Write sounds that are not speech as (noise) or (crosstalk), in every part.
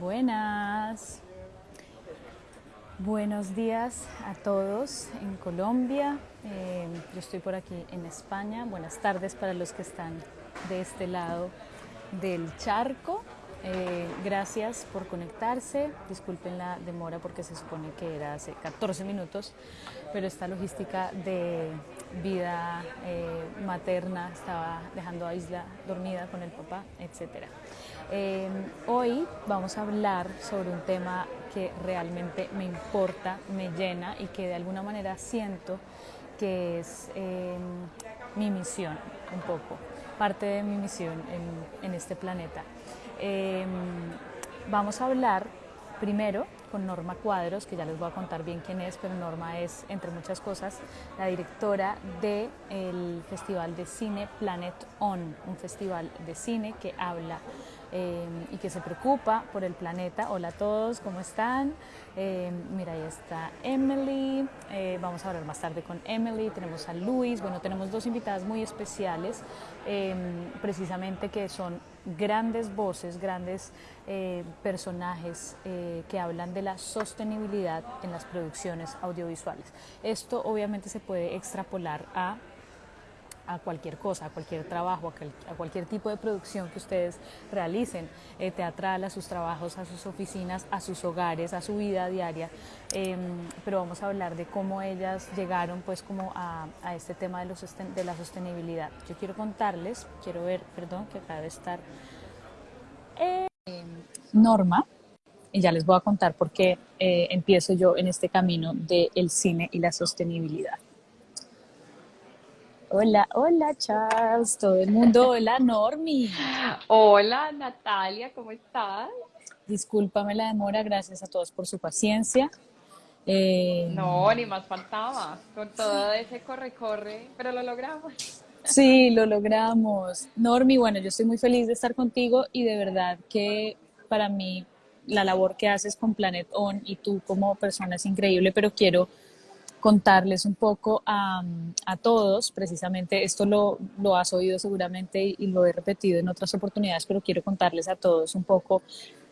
Buenas. Buenos días a todos en Colombia. Eh, yo estoy por aquí en España. Buenas tardes para los que están de este lado del charco. Eh, gracias por conectarse. Disculpen la demora porque se supone que era hace 14 minutos, pero esta logística de vida eh, materna estaba dejando a Isla dormida con el papá, etc. Eh, hoy vamos a hablar sobre un tema que realmente me importa, me llena y que de alguna manera siento que es mi misión un poco, parte de mi misión en este planeta. Em, vamos a hablar primero con Norma Cuadros, que ya les voy a contar bien quién es, pero Norma es, entre muchas cosas, la directora del Festival de Cine Planet On, un festival de cine que habla Em, y que se preocupa por el planeta. Hola a todos, ¿cómo están? Em, mira, ahí está Emily, eh, vamos a hablar más tarde con Emily, tenemos a Luis, bueno, tenemos dos invitadas muy especiales, em, precisamente que son grandes voces, grandes eh, personajes eh, que hablan de la sostenibilidad en las producciones audiovisuales. Esto obviamente se puede extrapolar a a cualquier cosa, a cualquier trabajo, a, cualquier tipo de producción que ustedes realicen, eh, teatral, a sus trabajos, a sus oficinas, a sus hogares, a su vida diaria. Em, pero vamos a hablar de cómo ellas llegaron pues como a, este tema de, los, de la sostenibilidad. Yo quiero contarles, quiero ver, perdón, que acaba de estar eh, Norma, y ya les voy a contar por qué eh, empiezo yo en este camino del cine y la sostenibilidad. Hola, hola Charles, todo el mundo, hola Normi. Hola Natalia, ¿cómo estás? Discúlpame la demora, gracias a todos por su paciencia. Eh, no, ni más faltaba, con todo ese corre-corre, pero lo logramos. Sí, lo logramos. Normi, bueno, yo estoy muy feliz de estar contigo y de verdad que para mí la labor que haces con Planet On y tú como persona es increíble, pero quiero contarles un poco a, todos, precisamente esto lo, lo, has oído seguramente y, lo he repetido en otras oportunidades, pero quiero contarles a todos un poco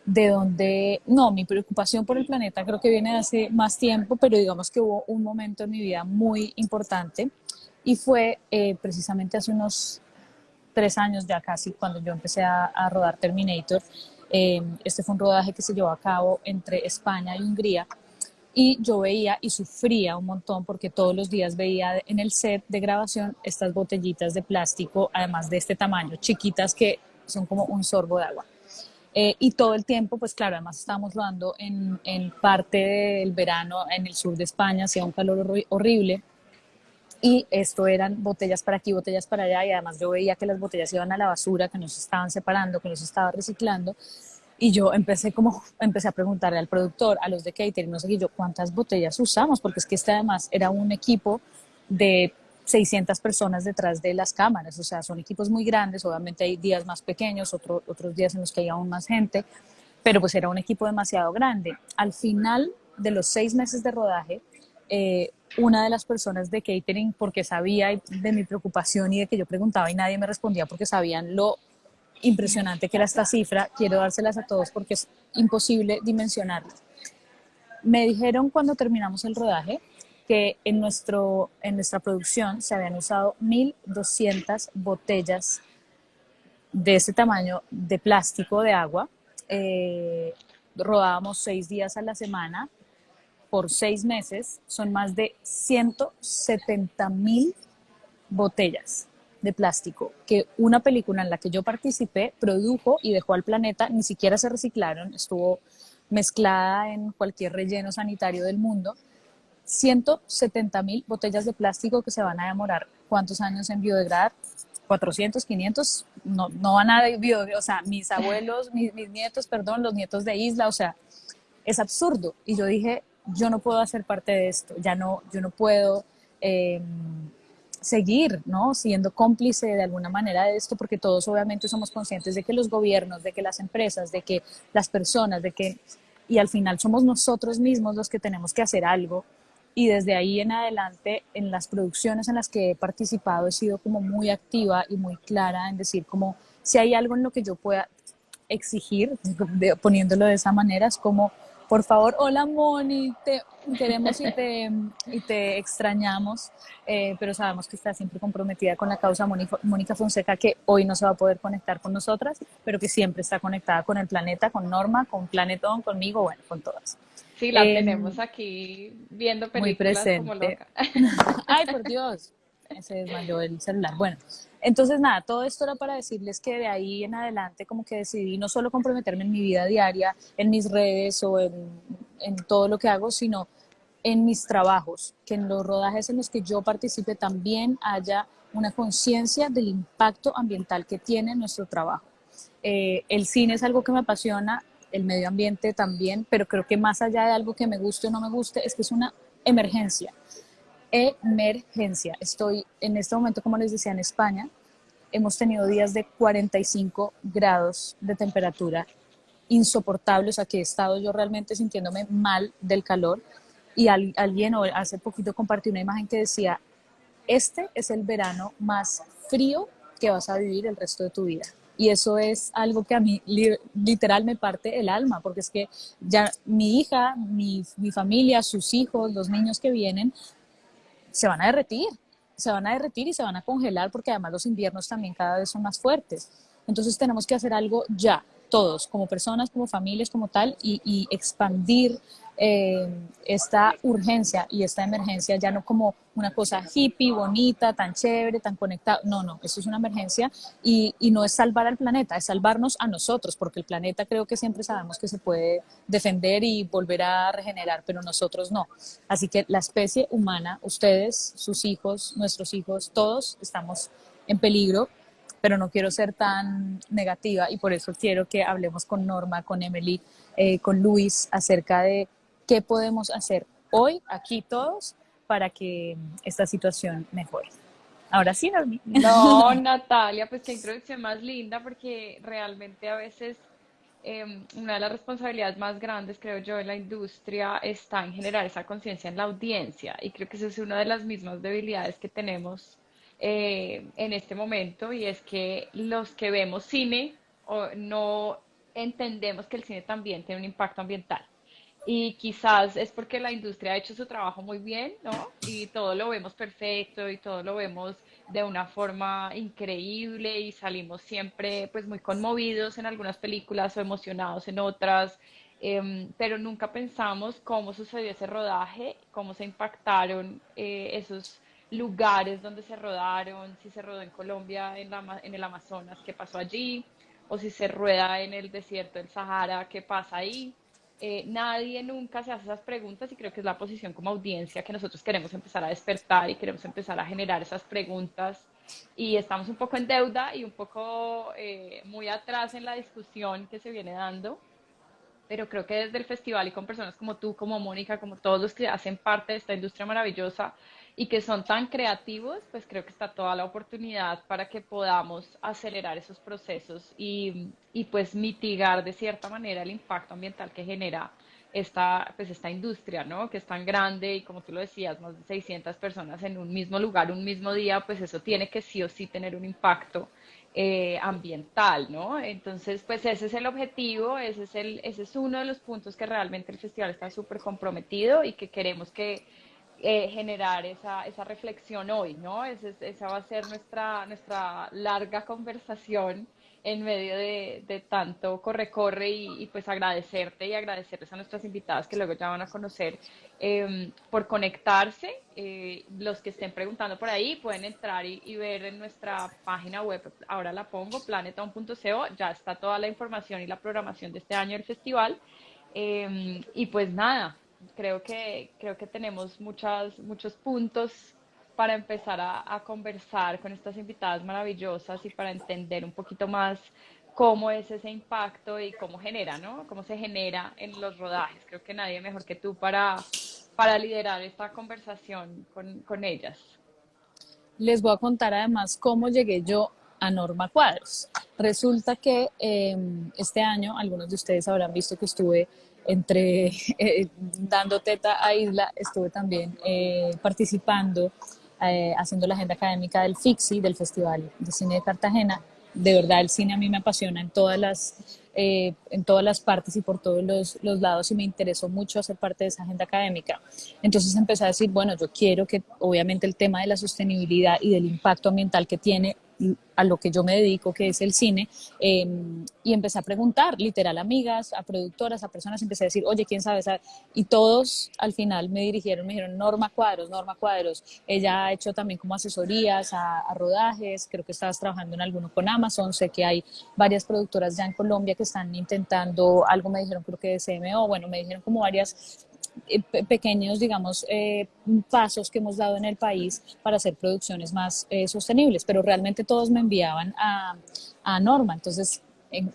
de dónde, no, mi preocupación por el planeta creo que viene de hace más tiempo, pero digamos que hubo un momento en mi vida muy importante y fue eh, precisamente hace unos tres años ya casi cuando yo empecé a, rodar Terminator. Eh, este fue un rodaje que se llevó a cabo entre España y Hungría y yo veía y sufría un montón porque todos los días veía en el set de grabación estas botellitas de plástico, además de este tamaño, chiquitas que son como un sorbo de agua. Eh, y todo el tiempo, pues claro, además estábamos rodando en, en, parte del verano en el sur de España, hacía un calor horrible. Y esto eran botellas para aquí, botellas para allá, y además yo veía que las botellas iban a la basura, que nos estaban separando, que nos estaba reciclando. Y yo empecé como, empecé a preguntarle al productor, a los de catering, no sé qué, yo, ¿cuántas botellas usamos? Porque es que este además era un equipo de 600 personas detrás de las cámaras, o sea, son equipos muy grandes, obviamente hay días más pequeños, otro, otros días en los que hay aún más gente, pero pues era un equipo demasiado grande. Al final de los seis meses de rodaje, eh, una de las personas de catering, porque sabía de mi preocupación y de que yo preguntaba y nadie me respondía porque sabían lo impresionante que era esta cifra, quiero dárselas a todos porque es imposible dimensionarlas. Me dijeron cuando terminamos el rodaje que en, nuestro, en nuestra producción se habían usado 1.200 botellas de ese tamaño de plástico de agua. Eh, rodábamos seis días a la semana por seis meses. Son más de 170 mil botellas de plástico que una película en la que yo participé produjo y dejó al planeta, ni siquiera se reciclaron, estuvo mezclada en cualquier relleno sanitario del mundo. 170 mil botellas de plástico que se van a demorar cuántos años en biodegradar, 400, 500, no, no van a biodegradar, o sea, mis abuelos, mis, mis nietos, perdón, los nietos de Isla, o sea, es absurdo. Y yo dije, yo no puedo hacer parte de esto, ya no, yo no puedo eh, seguir, ¿no? Siendo cómplice de alguna manera de esto, porque todos obviamente somos conscientes de que los gobiernos, de que las empresas, de que las personas, de que, y al final somos nosotros mismos los que tenemos que hacer algo. Y desde ahí en adelante, en las producciones en las que he participado, he sido como muy activa y muy clara en decir como si hay algo en lo que yo pueda, exigir, (laughs) poniéndolo de esa manera, es como, por favor, hola Moni, te queremos y te, y te extrañamos, eh, pero sabemos que está siempre comprometida con la causa Mónica Fonseca, que hoy no se va a poder conectar con nosotras, pero que siempre está conectada con el planeta, con Norma, con Planetón, conmigo, bueno, con todas. Sí, la em, tenemos aquí viendo películas muy presente. como loca. (laughs) Ay, por Dios, se desmayó el celular. Bueno, entonces nada, todo esto era para decirles que de ahí en adelante como que decidí no solo comprometerme en mi vida diaria, en mis redes o en, todo lo que hago, sino en mis trabajos, que en los rodajes en los que yo participe también haya una conciencia del impacto ambiental que tiene nuestro trabajo. Eh, el cine es algo que me apasiona, el medio ambiente también, pero creo que más allá de algo que me guste o no me guste, es que es una emergencia emergencia. Estoy en este momento, como les decía, en España. Hemos tenido días de 45 grados de temperatura insoportables. Aquí he estado yo realmente sintiéndome mal del calor. Y alguien hace poquito compartió una imagen que decía, este es el verano más frío que vas a vivir el resto de tu vida. Y eso es algo que a mí literal me parte el alma, porque es que ya mi hija, mi, mi familia, sus hijos, los niños que vienen, se van a derretir, se van a derretir y se van a congelar porque además los inviernos también cada vez son más fuertes. Entonces tenemos que hacer algo ya, todos, como personas, como familias, como tal, y, y expandir eh, esta urgencia y esta emergencia ya no como una cosa hippie, bonita, tan chévere, tan conectada. No, no, eso es una emergencia y, y, no es salvar al planeta, es salvarnos a nosotros, porque el planeta creo que siempre sabemos que se puede defender y volver a regenerar, pero nosotros no. Así que la especie humana, ustedes, sus hijos, nuestros hijos, todos estamos en peligro pero no quiero ser tan negativa y por eso quiero que hablemos con Norma, con Emily, eh, con Luis acerca de ¿Qué podemos hacer hoy, aquí todos, para que esta situación mejore? Ahora sí, Normi. No, (laughs) Natalia, pues qué introducción más linda, porque realmente a veces em, una de las responsabilidades más grandes, creo yo, en la industria está en generar esa conciencia en la audiencia. Y creo que esa es una de las mismas debilidades que tenemos eh, en este momento, y es que los que vemos cine o no entendemos que el cine también tiene un impacto ambiental y quizás es porque la industria ha hecho su trabajo muy bien, ¿no? Y todo lo vemos perfecto y todo lo vemos de una forma increíble y salimos siempre pues muy conmovidos en algunas películas o emocionados en otras, em, pero nunca pensamos cómo sucedió ese rodaje, cómo se impactaron eh, esos lugares donde se rodaron, si se rodó en Colombia, en, la, en el Amazonas, qué pasó allí, o si se rueda en el desierto del Sahara, qué pasa ahí. Eh, nadie nunca se hace esas preguntas y creo que es la posición como audiencia que nosotros queremos empezar a despertar y queremos empezar a generar esas preguntas. Y estamos un poco en deuda y un poco eh, muy atrás en la discusión que se viene dando, pero creo que desde el festival y con personas como tú, como Mónica, como todos los que hacen parte de esta industria maravillosa, y que son tan creativos, pues creo que está toda la oportunidad para que podamos acelerar esos procesos y, y pues mitigar de cierta manera el impacto ambiental que genera esta, pues esta industria, ¿no? Que es tan grande y como tú lo decías, más de 600 personas en un mismo lugar, un mismo día, pues eso tiene que sí o sí tener un impacto eh, ambiental, ¿no? Entonces, pues ese es el objetivo, ese es, el, ese es uno de los puntos que realmente el festival está súper comprometido y que queremos que eh, generar esa, esa reflexión hoy, ¿no? esa va a ser nuestra, nuestra larga conversación en medio de, de tanto corre-corre y, pues agradecerte y agradecerles a nuestras invitadas que luego ya van a conocer em, por conectarse. Eh, los que estén preguntando por ahí pueden entrar y, y, ver en nuestra página web, ahora la pongo, planeton.co, ya está toda la información y la programación de este año del festival. Em, y pues nada, creo que, creo que tenemos muchas, muchos puntos para empezar a, conversar con estas invitadas maravillosas y para entender un poquito más cómo es ese impacto y cómo genera, ¿no? Cómo se genera en los rodajes. Creo que nadie mejor que tú para, para liderar esta conversación con, con ellas. Les voy a contar además cómo llegué yo a Norma Cuadros. Resulta que em, este año, algunos de ustedes habrán visto que estuve entre (laughs) eh, dando teta a Isla, estuve también eh, participando, eh, haciendo la agenda académica del FIXI, del Festival de Cine de Cartagena. De verdad, el cine a mí me apasiona en todas las eh, en todas las partes y por todos los, los, lados y me interesó mucho hacer parte de esa agenda académica. Entonces empecé a decir, bueno, yo quiero que obviamente el tema de la sostenibilidad y del impacto ambiental que tiene a lo que yo me dedico, que es el cine, em, y empecé a preguntar, literal, amigas, a productoras, a personas, empecé a decir, oye, ¿quién sabe? Y todos al final me dirigieron, me dijeron, Norma Cuadros, Norma Cuadros. Ella ha hecho también como asesorías a, a rodajes, creo que estabas trabajando en alguno con Amazon, sé que hay varias productoras ya en Colombia que están intentando, algo me dijeron creo que de CMO, bueno, me dijeron como varias pequeños, digamos, eh, pasos que hemos dado en el país para hacer producciones más eh, sostenibles, pero realmente todos me enviaban a Norma, entonces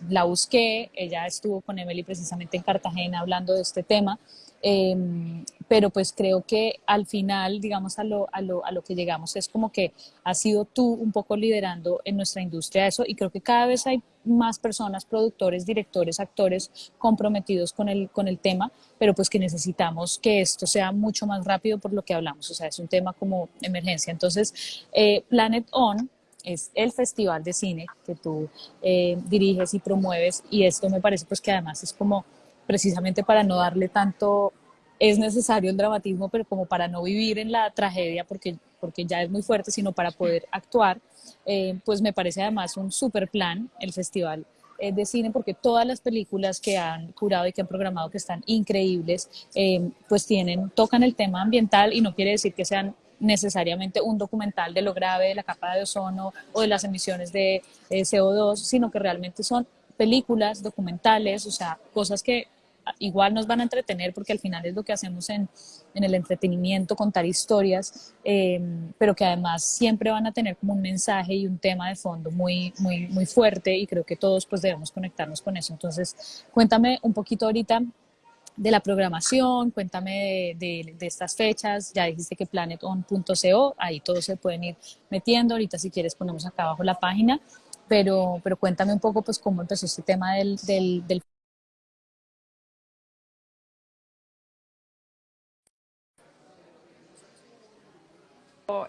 la busqué, ella estuvo con Emily precisamente en Cartagena hablando de este tema Em, pero pues creo que al final, digamos, a lo, a, lo, a lo que llegamos es como que has sido tú un poco liderando en nuestra industria eso y creo que cada vez hay más personas, productores, directores, actores comprometidos con el, con el tema, pero pues que necesitamos que esto sea mucho más rápido por lo que hablamos, o sea, es un tema como emergencia. Entonces, eh, Planet On es el festival de cine que tú eh, diriges y promueves y esto me parece pues que además es como precisamente para no darle tanto, es necesario el dramatismo, pero como para no vivir en la tragedia, porque, porque ya es muy fuerte, sino para poder actuar, eh, pues me parece además un super plan el festival eh, de cine, porque todas las películas que han curado y que han programado, que están increíbles, eh, pues tienen, tocan el tema ambiental y no quiere decir que sean necesariamente un documental de lo grave de la capa de ozono o de las emisiones de CO2, sino que realmente son películas, documentales, o sea, cosas que igual nos van a entretener porque al final es lo que hacemos en, en el entretenimiento, contar historias, em, pero que además siempre van a tener como un mensaje y un tema de fondo muy, muy, muy fuerte y creo que todos pues debemos conectarnos con eso. Entonces, cuéntame un poquito ahorita de la programación, cuéntame de, de, estas fechas, ya dijiste que planeton.co, ahí todos se pueden ir metiendo, ahorita si quieres ponemos acá abajo la página, pero, pero cuéntame un poco pues cómo empezó este tema del, del,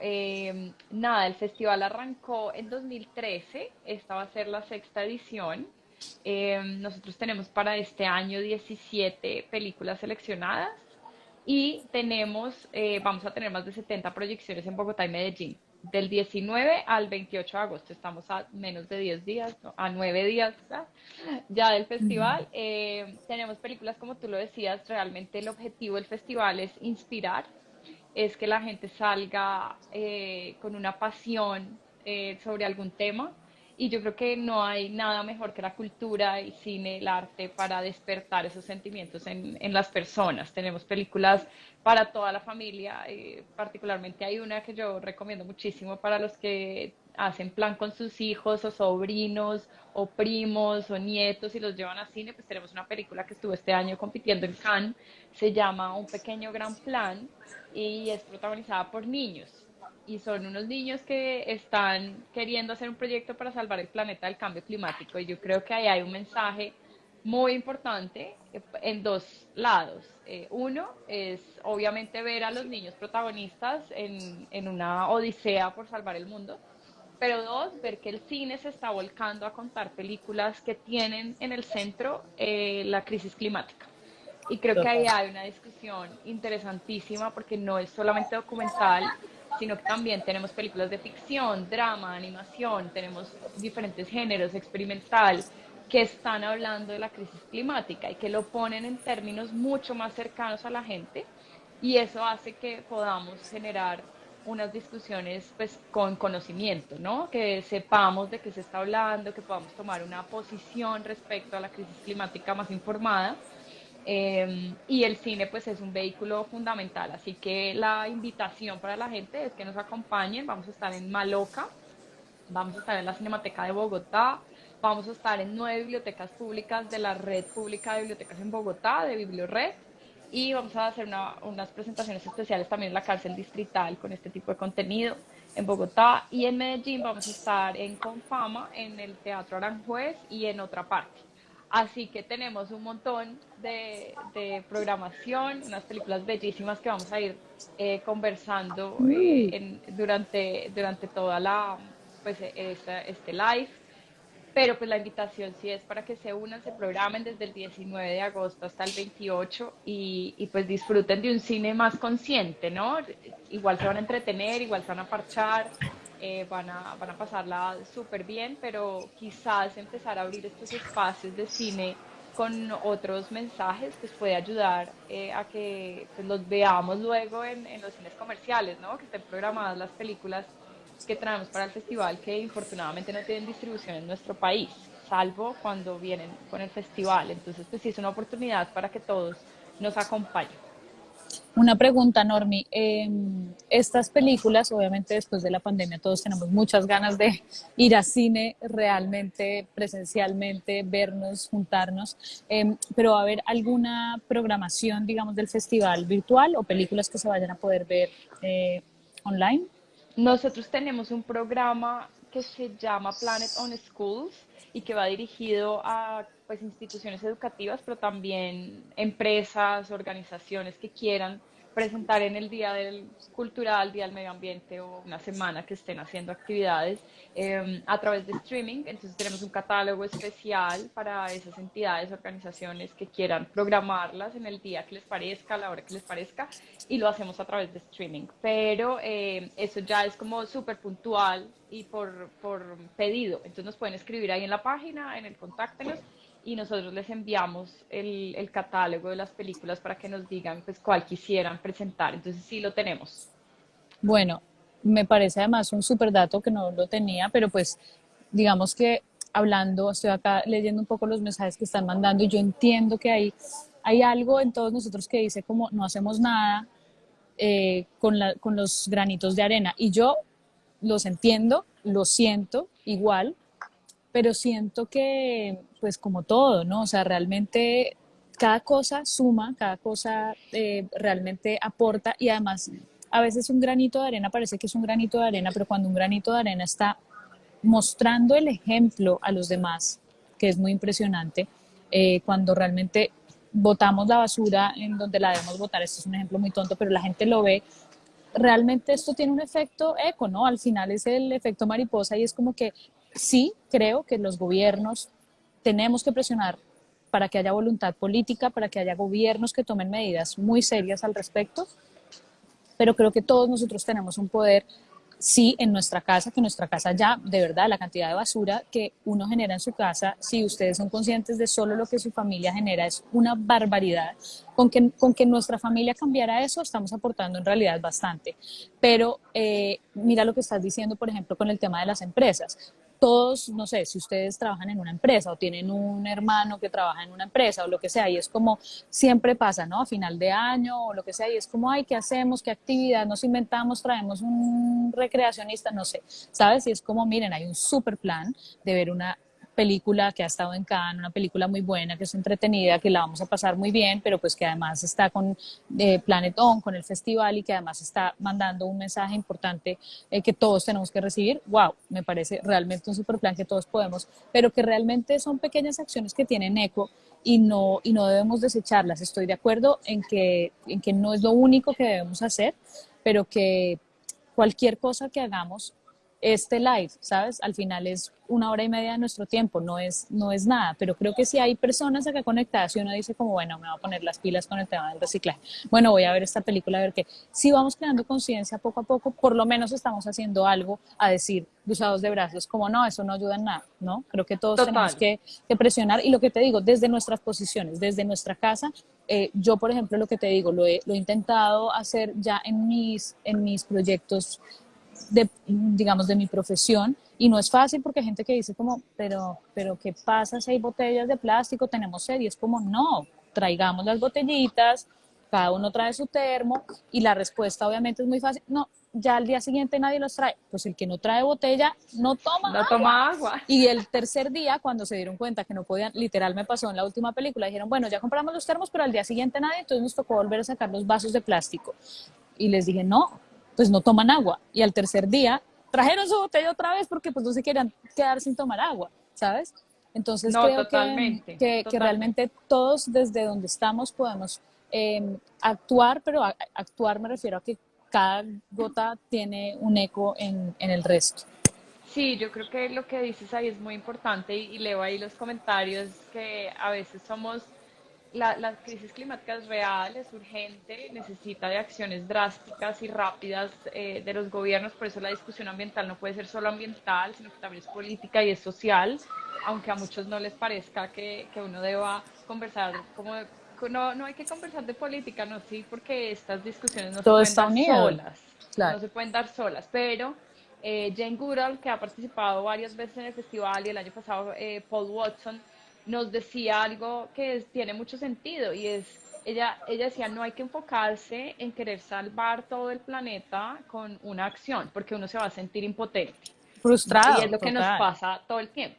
Eh, nada, el festival arrancó en 2013, esta va a ser la sexta edición. Eh, nosotros tenemos para este año 17 películas seleccionadas y tenemos, eh, vamos a tener más de 70 proyecciones en Bogotá y Medellín. Del 19 al 28 de agosto, estamos a menos de 10 días, a 9 días ya del festival. tenemos películas, como tú lo decías, realmente el objetivo del festival es inspirar es que la gente salga eh, con una pasión eh, sobre algún tema y yo creo que no hay nada mejor que la cultura y cine, el arte para despertar esos sentimientos en, en las personas. Tenemos películas para toda la familia, eh, particularmente hay una que yo recomiendo muchísimo para los que hacen plan con sus hijos o sobrinos o primos o nietos y los llevan a cine, pues tenemos una película que estuvo este año compitiendo en Cannes, se llama Un pequeño gran plan y es protagonizada por niños. Y son unos niños que están queriendo hacer un proyecto para salvar el planeta del cambio climático. Y yo creo que ahí hay un mensaje muy importante en dos lados. Eh, uno es obviamente ver a los niños protagonistas en, en una odisea por salvar el mundo pero dos, ver que el cine se está volcando a contar películas que tienen en el centro eh, la crisis climática. Y creo que ahí hay una discusión interesantísima porque no es solamente documental, sino que también tenemos películas de ficción, drama, animación, tenemos diferentes géneros, experimental, que están hablando de la crisis climática y que lo ponen en términos mucho más cercanos a la gente y eso hace que podamos generar unas discusiones pues con conocimiento, ¿no? Que sepamos de qué se está hablando, que podamos tomar una posición respecto a la crisis climática más informada. Eh, y el cine pues es un vehículo fundamental, así que la invitación para la gente es que nos acompañen, vamos a estar en Maloca, vamos a estar en la Cinemateca de Bogotá, vamos a estar en nueve bibliotecas públicas de la Red Pública de Bibliotecas en Bogotá, de Bibliored, y vamos a hacer unas presentaciones especiales también en la cárcel distrital con este tipo de contenido en Bogotá y en Medellín vamos a estar en Confama, en el Teatro Aranjuez y en otra parte. Así que tenemos un montón de, programación, unas películas bellísimas que vamos a ir eh, conversando eh, durante, durante toda la, pues, este live pero pues la invitación sí es para que se unan, se programen desde el 19 de agosto hasta el 28 y, y pues disfruten de un cine más consciente, ¿no? Igual se van a entretener, igual se van a parchar, eh, van, a, van a pasarla súper bien, pero quizás empezar a abrir estos espacios de cine con otros mensajes pues puede ayudar eh, a que pues, los veamos luego en, en, los cines comerciales, ¿no? que estén programadas las películas que traemos para el festival que infortunadamente no tienen distribución en nuestro país, salvo cuando vienen con el festival. Entonces pues sí es una oportunidad para que todos nos acompañen. Una pregunta, Normi. Eh, estas películas, obviamente después de la pandemia todos tenemos muchas ganas de ir a cine realmente, presencialmente, vernos, juntarnos, eh, pero ¿va a haber alguna programación, digamos, del festival virtual o películas que se vayan a poder ver eh, online? Nosotros tenemos un programa que se llama Planet on Schools y que va dirigido a pues, instituciones educativas, pero también empresas, organizaciones que quieran presentar en el Día del Cultural, Día del Medio Ambiente o una semana que estén haciendo actividades eh, a través de streaming. Entonces tenemos un catálogo especial para esas entidades, organizaciones que quieran programarlas en el día que les parezca, la hora que les parezca, y lo hacemos a través de streaming. Pero eh, eso ya es como súper puntual y por, por pedido. Entonces nos pueden escribir ahí en la página, en el contáctenos y nosotros les enviamos el, el, catálogo de las películas para que nos digan pues cuál quisieran presentar. Entonces sí lo tenemos. Bueno, me parece además un súper dato que no lo tenía, pero pues digamos que hablando, estoy acá leyendo un poco los mensajes que están mandando y yo entiendo que hay, hay algo en todos nosotros que dice como no hacemos nada eh, con, la, con los granitos de arena y yo los entiendo, lo siento igual, pero siento que, pues como todo, ¿no? O sea, realmente cada cosa suma, cada cosa eh, realmente aporta y además a veces un granito de arena parece que es un granito de arena, pero cuando un granito de arena está mostrando el ejemplo a los demás, que es muy impresionante, eh, cuando realmente botamos la basura en donde la debemos botar, esto es un ejemplo muy tonto, pero la gente lo ve, realmente esto tiene un efecto eco, ¿no? Al final es el efecto mariposa y es como que sí creo que los gobiernos tenemos que presionar para que haya voluntad política, para que haya gobiernos que tomen medidas muy serias al respecto, pero creo que todos nosotros tenemos un poder sí en nuestra casa, que nuestra casa ya, de verdad, la cantidad de basura que uno genera en su casa, si ustedes son conscientes de solo lo que su familia genera, es una barbaridad. Con que, con que nuestra familia cambiara eso, estamos aportando en realidad bastante. Pero eh, mira lo que estás diciendo, por ejemplo, con el tema de las empresas todos, no sé, si ustedes trabajan en una empresa o tienen un hermano que trabaja en una empresa o lo que sea, y es como siempre pasa, ¿no? A final de año o lo que sea, y es como, ay, ¿qué hacemos? ¿Qué actividad nos inventamos? Traemos un recreacionista, no sé, ¿sabes? Y es como, miren, hay un super plan de ver una película que ha estado en Cannes, una película muy buena, que es entretenida, que la vamos a pasar muy bien, pero pues que además está con eh, Planet On, con el festival y que además está mandando un mensaje importante eh, que todos tenemos que recibir. ¡Wow! Me parece realmente un super plan que todos podemos, pero que realmente son pequeñas acciones que tienen eco y no, y no debemos desecharlas. Estoy de acuerdo en que, en que no es lo único que debemos hacer, pero que cualquier cosa que hagamos este live, ¿sabes? Al final es una hora y media de nuestro tiempo, no es, no es nada, pero creo que si hay personas acá conectadas y uno dice como, bueno, me voy a poner las pilas con el tema del reciclaje, bueno, voy a ver esta película, a ver qué. Si vamos creando conciencia poco a poco, por lo menos estamos haciendo algo a decir, usados de brazos, como no, eso no ayuda en nada, ¿no? Creo que todos tenemos que, que, presionar y lo que te digo, desde nuestras posiciones, desde nuestra casa, eh, yo, por ejemplo, lo que te digo, lo he, lo he intentado hacer ya en mis, en mis proyectos de, digamos, de mi profesión. Y no es fácil porque hay gente que dice como, pero, pero ¿qué pasa si hay botellas de plástico? Tenemos sed. Y es como, no, traigamos las botellitas, cada uno trae su termo y la respuesta obviamente es muy fácil. No, ya al día siguiente nadie los trae. Pues el que no trae botella no toma no toma agua. Y el tercer día, cuando se dieron cuenta que no podían, literal me pasó en la última película, dijeron, bueno, ya compramos los termos, pero al día siguiente nadie, entonces nos tocó volver a sacar los vasos de plástico. Y les dije, no, pues no toman agua. Y al tercer día trajeron su botella otra vez porque pues no se querían quedar sin tomar agua, ¿sabes? Entonces creo que, que, realmente todos desde donde estamos podemos em, actuar, pero actuar me refiero a que cada gota tiene un eco en, en el resto. Sí, yo creo que lo que dices ahí es muy importante y, y leo ahí los comentarios que a veces somos, la, la crisis climática es real, es urgente, necesita de acciones drásticas y rápidas eh, de los gobiernos, por eso la discusión ambiental no puede ser solo ambiental, sino que también es política y es social, aunque a muchos no les parezca que, que uno deba conversar como de- no, no hay que conversar de política, no, sí, porque estas discusiones no se Todo pueden está dar solas no se pueden dar solas, pero eh, Jane Goodall, que ha participado varias veces en el festival y el año pasado eh, Paul Watson, nos decía algo que es- tiene mucho sentido y es, ella, ella decía, no hay que enfocarse en querer salvar todo el planeta con una acción, porque uno se va a sentir impotente. Y es Frustrado, lo que nos pasa todo el tiempo.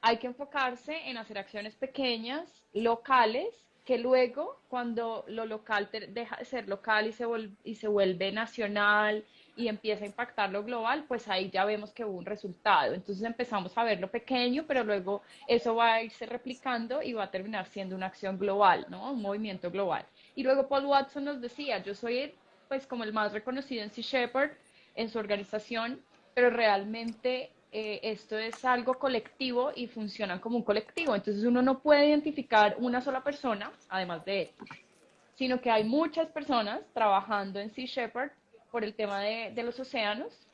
Hay que enfocarse en hacer acciones pequeñas, locales, que luego, cuando lo local deja de ser local y se, y se vuelve nacional y empieza a impactar lo global, pues ahí ya vemos que hubo un resultado. Entonces empezamos a ver lo pequeño, pero luego eso va a irse replicando y va a terminar siendo una acción global, ¿no? Un movimiento global. Y luego Paul Watson nos decía, yo soy pues como el más reconocido en Sea Shepherd, en su organización, pero realmente eh, esto es algo colectivo y funcionan como un colectivo. Entonces uno no puede identificar una sola persona, además de él, sino que hay muchas personas trabajando en Sea Shepherd por el tema de, de los océanos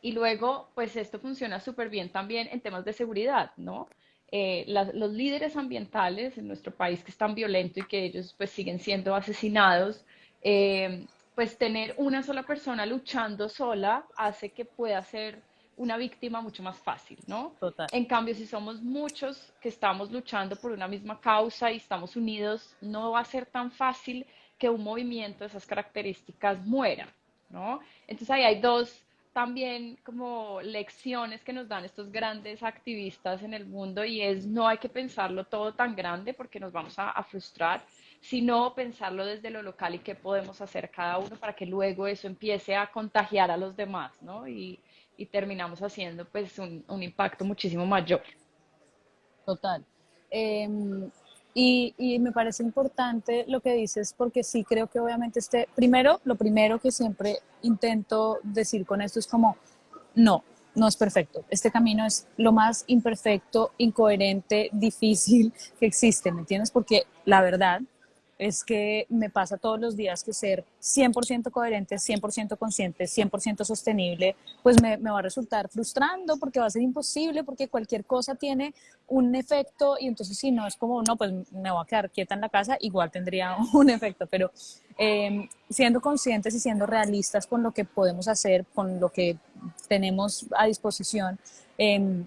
y luego, pues esto funciona súper bien también en temas de seguridad, ¿no? Eh, las- los líderes ambientales en nuestro país que es tan violento y que ellos pues siguen siendo asesinados, eh, pues tener una sola persona luchando sola hace que pueda ser una víctima mucho más fácil, ¿no? Total. En cambio, si somos muchos que estamos luchando por una misma causa y estamos unidos, no va a ser tan fácil que un movimiento de esas características muera, ¿no? Entonces ahí hay dos también como lecciones que nos dan estos grandes activistas en el mundo y es no hay que pensarlo todo tan grande porque nos vamos a, frustrar, sino pensarlo desde lo local y qué podemos hacer cada uno para que luego eso empiece a contagiar a los demás, ¿no? Y, y terminamos haciendo pues un, impacto muchísimo mayor. Total. Eh, y, me parece importante lo que dices, porque sí creo que obviamente este, primero, lo primero que siempre intento decir con esto es como, no, no es perfecto. Este camino es lo más imperfecto, incoherente, (laughs) difícil que existe, ¿me entiendes? Porque la verdad es que me pasa todos los días que ser 100% coherente, 100% consciente, 100% sostenible, pues me, va a resultar frustrando porque va a ser imposible, porque cualquier cosa tiene un efecto y entonces si no es como, no, pues me voy a quedar quieta en la casa, igual tendría (laughs) un efecto, pero eh, siendo conscientes y siendo realistas con lo que podemos hacer, con lo que tenemos a disposición, eh,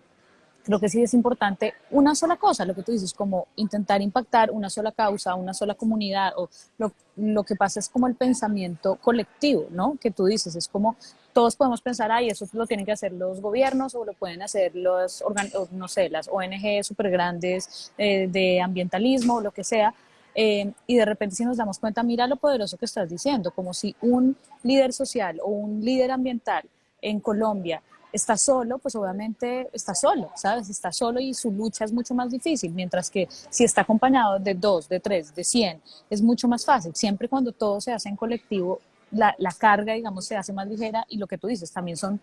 creo que sí es importante una sola cosa, lo que tú dices, como intentar impactar una sola causa, una sola comunidad, o lo, lo que pasa es como el pensamiento colectivo, ¿no? Que tú dices, es como todos podemos pensar, ay, eso lo tienen que hacer los gobiernos o lo pueden hacer los, no sé, las ONG súper grandes eh, de ambientalismo o lo que sea. Eh, y de repente si nos damos cuenta, mira lo poderoso que estás diciendo, como si un líder social o un líder ambiental en Colombia está solo, pues obviamente está solo, ¿sabes? Está solo y su lucha es mucho más difícil, mientras que si está acompañado de dos, de tres, de cien, es mucho más fácil. Siempre cuando todo se hace en colectivo, la, la carga, digamos, se hace más ligera y lo que tú dices, también son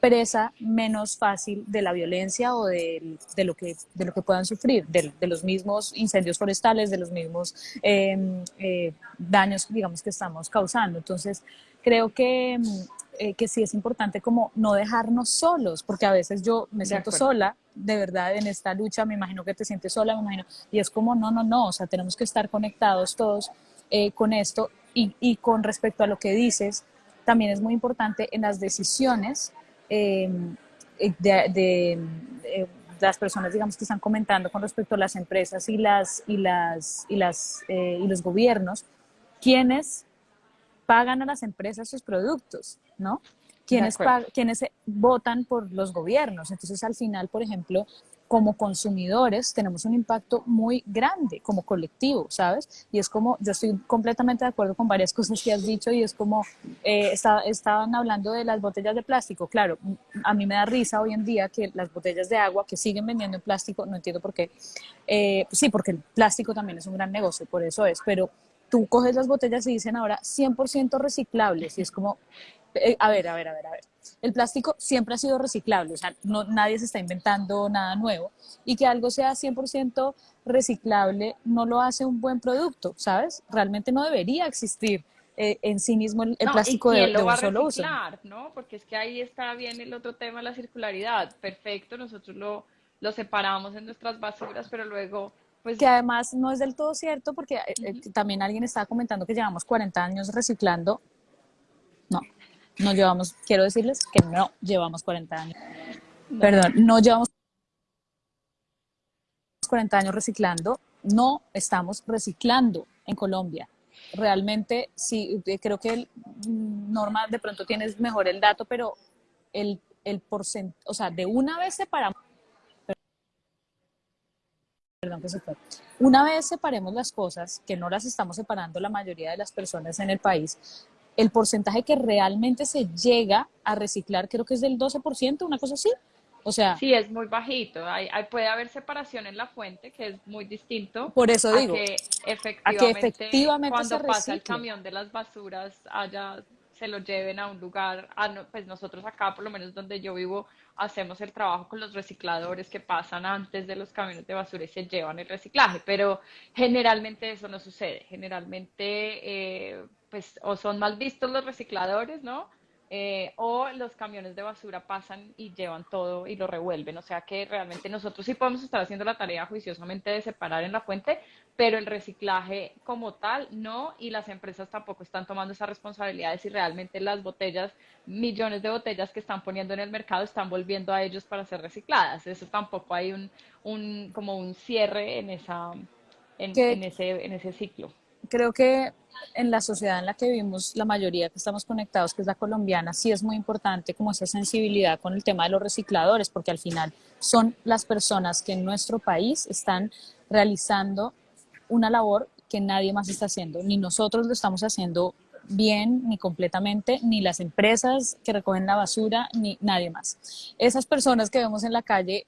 presa menos fácil de la violencia o de, de, lo, que, de lo que puedan sufrir, de, de los mismos incendios forestales, de los mismos eh, eh, daños, digamos, que estamos causando. Entonces, creo que eh, que sí es importante como no dejarnos solos, porque a veces yo me siento sola, de verdad, en esta lucha, me imagino que te sientes sola, me imagino, y es como, no, no, no, o sea, tenemos que estar conectados todos eh, con esto y, y, con respecto a lo que dices, también es muy importante en las decisiones eh, de, de, de, las personas, digamos, que están comentando con respecto a las empresas y, las, y, las, y, las, eh, y los gobiernos, quienes pagan a las empresas sus productos, ¿no? Quienes, quienes votan por los gobiernos. Entonces, al final, por ejemplo, como consumidores tenemos un impacto muy grande como colectivo, ¿sabes? Y es como, yo estoy completamente de acuerdo con varias (laughs) cosas que has dicho y es como, eh, está, estaban hablando de las botellas de plástico, claro, a mí me da risa hoy en día que las botellas de agua que siguen vendiendo en plástico, no entiendo por qué, eh, sí, porque el plástico también es un gran negocio, por eso es, pero tú coges las botellas y dicen ahora 100% reciclables y es como, eh, a ver, a ver, a ver, a ver. El plástico siempre ha sido reciclable, o sea, no, nadie se está inventando nada nuevo. Y que algo sea 100% reciclable no lo hace un buen producto, ¿sabes? Realmente no debería existir eh, en sí mismo el, el No, ¿y plástico de, quién de lo va un a solo uso. no? Porque es que ahí está bien el otro tema de la circularidad. Perfecto, nosotros lo, lo separamos en nuestras basuras, pero luego, Que pues, además no es del todo cierto, porque eh, eh, también alguien estaba comentando que llevamos 40 años reciclando. No, no llevamos, quiero decirles que no llevamos 40 años. no. Perdón, no llevamos 40 años reciclando, no estamos reciclando en Colombia. Realmente, sí, eh, creo que el, mm, Norma, de pronto tienes mejor el dato, pero el, el porcentaje, o sea, de una vez separamos, perdón que se fue, una vez separemos las cosas, que no las estamos separando la mayoría de las personas en el país, el porcentaje que realmente se llega a reciclar creo que es del 12%, una cosa así. O sea, Sí, es muy bajito. Hay, hay- puede haber separación en la fuente, que es muy distinto por eso a digo, que a que efectivamente se cuando pasa el camión de las basuras allá se lo lleven a un lugar. ah, no, pues nosotros acá, por lo menos donde yo vivo, hacemos el trabajo con los recicladores que pasan antes de los camiones de basura y se llevan el reciclaje. Pero generalmente eso no sucede. Generalmente, eh, pues, o son mal vistos los recicladores, ¿no? Eh, o los camiones de basura pasan y llevan todo y lo revuelven. O sea que realmente nosotros sí podemos estar haciendo la tarea juiciosamente de separar en la fuente, pero el reciclaje como tal no, y las empresas tampoco están tomando esa responsabilidad de si realmente las botellas, millones de botellas que están poniendo en el mercado están volviendo a ellos para ser recicladas. Eso tampoco hay un, un como un cierre en esa, en, en ese, en ese ciclo. Creo que en la sociedad en la que vivimos, la mayoría que estamos conectados, que es la colombiana, sí es muy importante como esa sensibilidad con el tema de los recicladores, porque al final son las personas que en nuestro país están realizando una labor que nadie más está haciendo, ni nosotros lo estamos haciendo bien, ni completamente, ni las empresas que recogen la basura, ni nadie más. Esas personas que vemos en la calle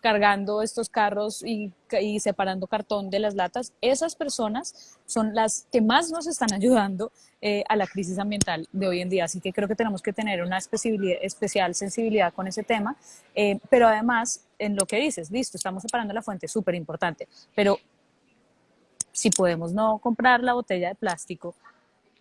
cargando estos carros y, y, separando cartón de las latas, esas personas son las que más nos están ayudando eh, a la crisis ambiental de hoy en día. Así que creo que tenemos que tener una especial sensibilidad con ese tema, eh, pero además, en lo que dices, listo, estamos separando la fuente, súper importante, pero si podemos no comprar la botella de plástico,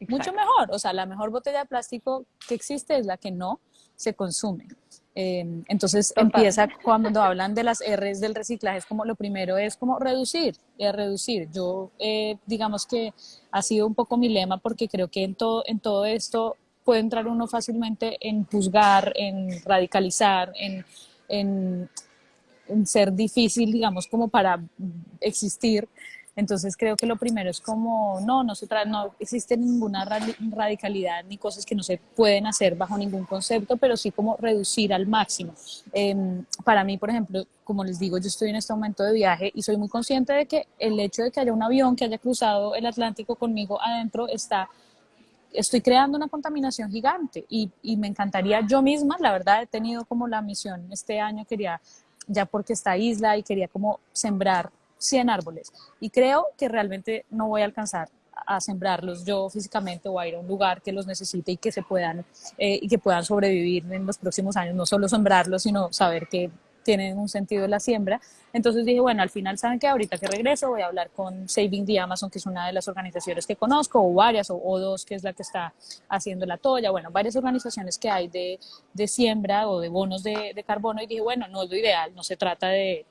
mucho Exacto. mejor. O sea, la mejor botella de plástico que existe es la que no se consume. Eh, entonces empieza cuando hablan de las R's del reciclaje, es como lo primero es como reducir, es reducir. Yo eh, digamos que ha sido un poco mi lema porque creo que en todo, en todo esto puede entrar uno fácilmente en juzgar, en radicalizar, en, en, en ser difícil, digamos, como para existir. Entonces creo que lo primero es como, no, no, se no existe ninguna radicalidad ni cosas que no se pueden hacer bajo ningún concepto, pero sí como reducir al máximo. Eh, para mí, por ejemplo, como les digo, yo estoy en este momento de viaje y soy muy consciente de que el hecho de que haya un avión que haya cruzado el Atlántico conmigo adentro está estoy creando una contaminación gigante y, y, me encantaría yo misma, la verdad he tenido como la misión este año, quería, ya porque esta isla y quería como sembrar 100 árboles. Y creo que realmente no voy a alcanzar a sembrarlos yo físicamente o a ir a un lugar que los necesite y que se puedan eh, y que puedan sobrevivir en los próximos años, no solo sembrarlos, sino saber que tienen un sentido la siembra. Entonces dije, bueno, al final, ¿saben que Ahorita que regreso voy a hablar con Saving the Amazon, que es una de las organizaciones que conozco, o varias, o, o dos, que es la que está haciendo la toalla, bueno, varias organizaciones que hay de, de siembra o de bonos de, de, carbono, y dije, bueno, no es lo ideal, no se trata de,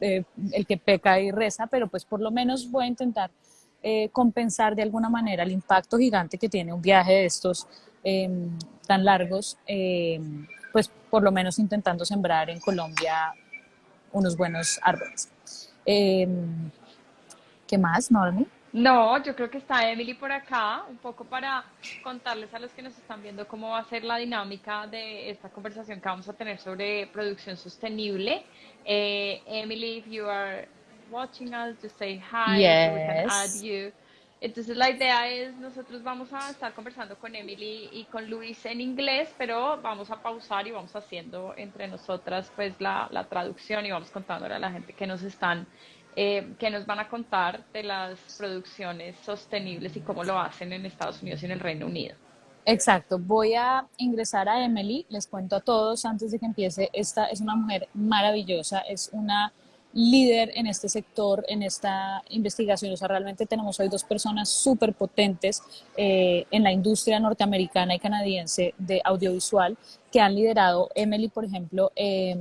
el que peca y reza, pero pues por lo menos voy a intentar eh, compensar de alguna manera el impacto gigante que tiene un viaje de estos eh, tan largos, eh, pues por lo menos intentando sembrar en Colombia unos buenos árboles. Eh, ¿Qué más, Normi? No, yo creo que está Emily por acá, un poco para contarles a los que nos están viendo cómo va a ser la dinámica de esta conversación que vamos a tener sobre producción sostenible. Eh, Emily, if you are watching us, just say hi, yes. we can add you. Entonces la idea es, nosotros vamos a estar conversando con Emily y con Luis en inglés, pero vamos a pausar y vamos haciendo entre nosotras pues la, la traducción y vamos contándole a la gente que nos están, eh, que nos van a contar de las producciones sostenibles y cómo lo hacen en Estados Unidos y en el Reino Unido. Exacto, voy a ingresar a Emily, les cuento a todos antes de que empiece, esta es una mujer maravillosa, es una líder en este sector, en esta investigación. O sea, realmente tenemos hoy dos personas súper potentes eh, en la industria norteamericana y canadiense de audiovisual que han liderado, Emily, por ejemplo, eh,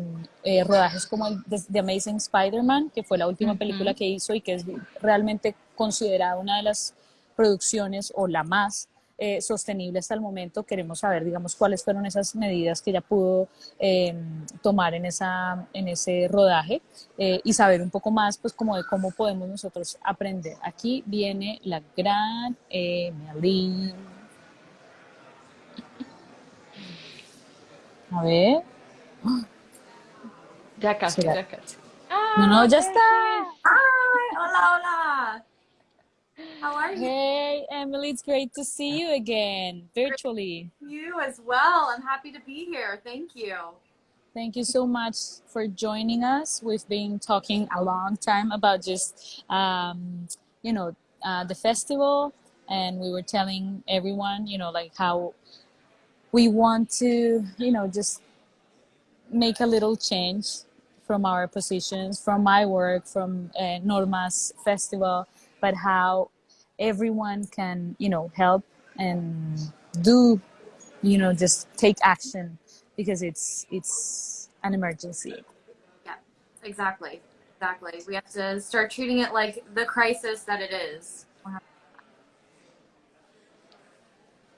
rodajes como el de, Amazing Spider-Man, que fue la última película que hizo y que es realmente considerada una de las producciones o la más eh, sostenible hasta el momento. Queremos saber, digamos, cuáles fueron esas medidas que ella pudo em, tomar en, esa, en ese rodaje eh, y saber un poco más, pues, como de cómo podemos nosotros aprender. Aquí viene la gran Emily. A ver. Ya casi, ya casi. No, no, ya está. Ay, hola, hola. How are you? Hey, Emily, it's great to see you again, virtually. You as well. I'm happy to be here. Thank you. Thank you so much for joining us. We've been talking a long time about just, um, you know, uh, the festival, and we were telling everyone, you know, like how we want to, you know, just make a little change from our positions, from my work, from uh, Norma's festival, but how everyone can, you know, help and do, you know, just take action because it's it's an emergency. Yeah, exactly, exactly. We have to start treating it like the crisis that it is.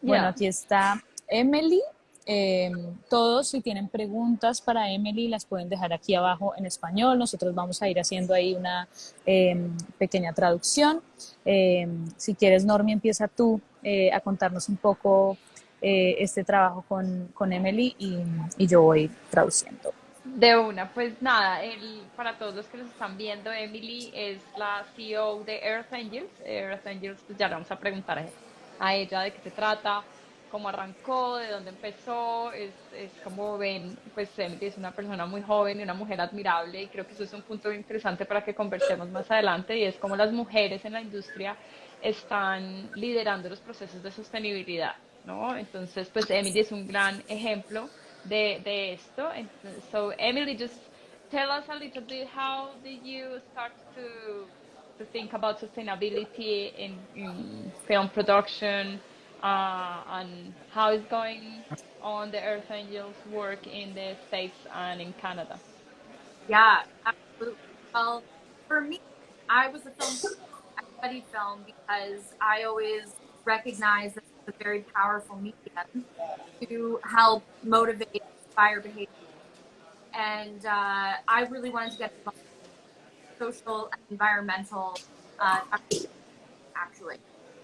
Bueno, aquí está Emily. Eh, todos, si tienen preguntas para Emily, las pueden dejar aquí abajo en español. Nosotros vamos a ir haciendo ahí una eh, pequeña traducción. Eh, si quieres, Normi, empieza tú eh, a contarnos un poco eh, este trabajo con, con Emily y, y, yo voy traduciendo. De una, pues nada, el, para todos los que nos están viendo, Emily es la CEO de Earth Angels. Earth Angels, pues ya le vamos a preguntar a ella de qué se trata cómo arrancó, de dónde empezó, es, es como ven, pues Emily es una persona muy joven y una mujer admirable y creo que eso es un punto interesante para que conversemos más adelante y es cómo las mujeres en la industria están liderando los procesos de sostenibilidad, ¿no? Entonces, pues Emily es un gran ejemplo de, de esto. So, Emily, just tell us a little bit how did you start to, to think about sustainability in, in film production? Uh, and how is going on the Earth Angels work in the States and in Canada? Yeah, absolutely. Well, for me, I was a film, I studied film because I always recognize that it's a very powerful medium to help motivate, inspire behavior. And uh, I really wanted to get social and environmental uh.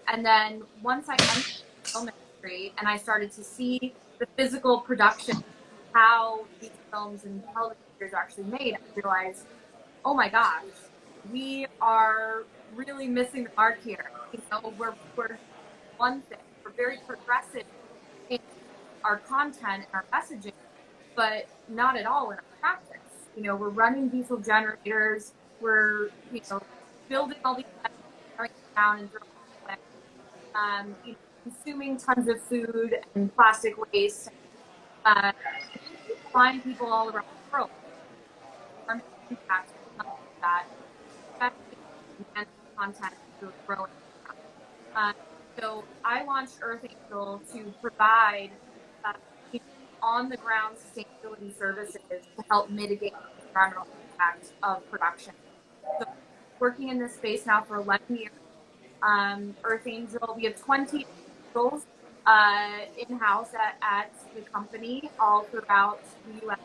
And then once I entered the film industry and I started to see the physical production, how these films and television are actually made, I realized, oh my gosh, we are really missing the mark here. You know, we're, we're one thing, we're very progressive in our content and our messaging, but not at all in our practice. You know, we're running diesel generators, we're, you know, building all these down and throwing um, you know, consuming tons of food and plastic waste, uh, flying people all around the world. Impact that and content is growing. Uh, so I launched Earth Angel to provide uh, on the ground sustainability services to help mitigate the environmental impact of production. So working in this space now for 11 years um, Earth Angel. We have 20 angels uh, in house at, at the company all throughout the US.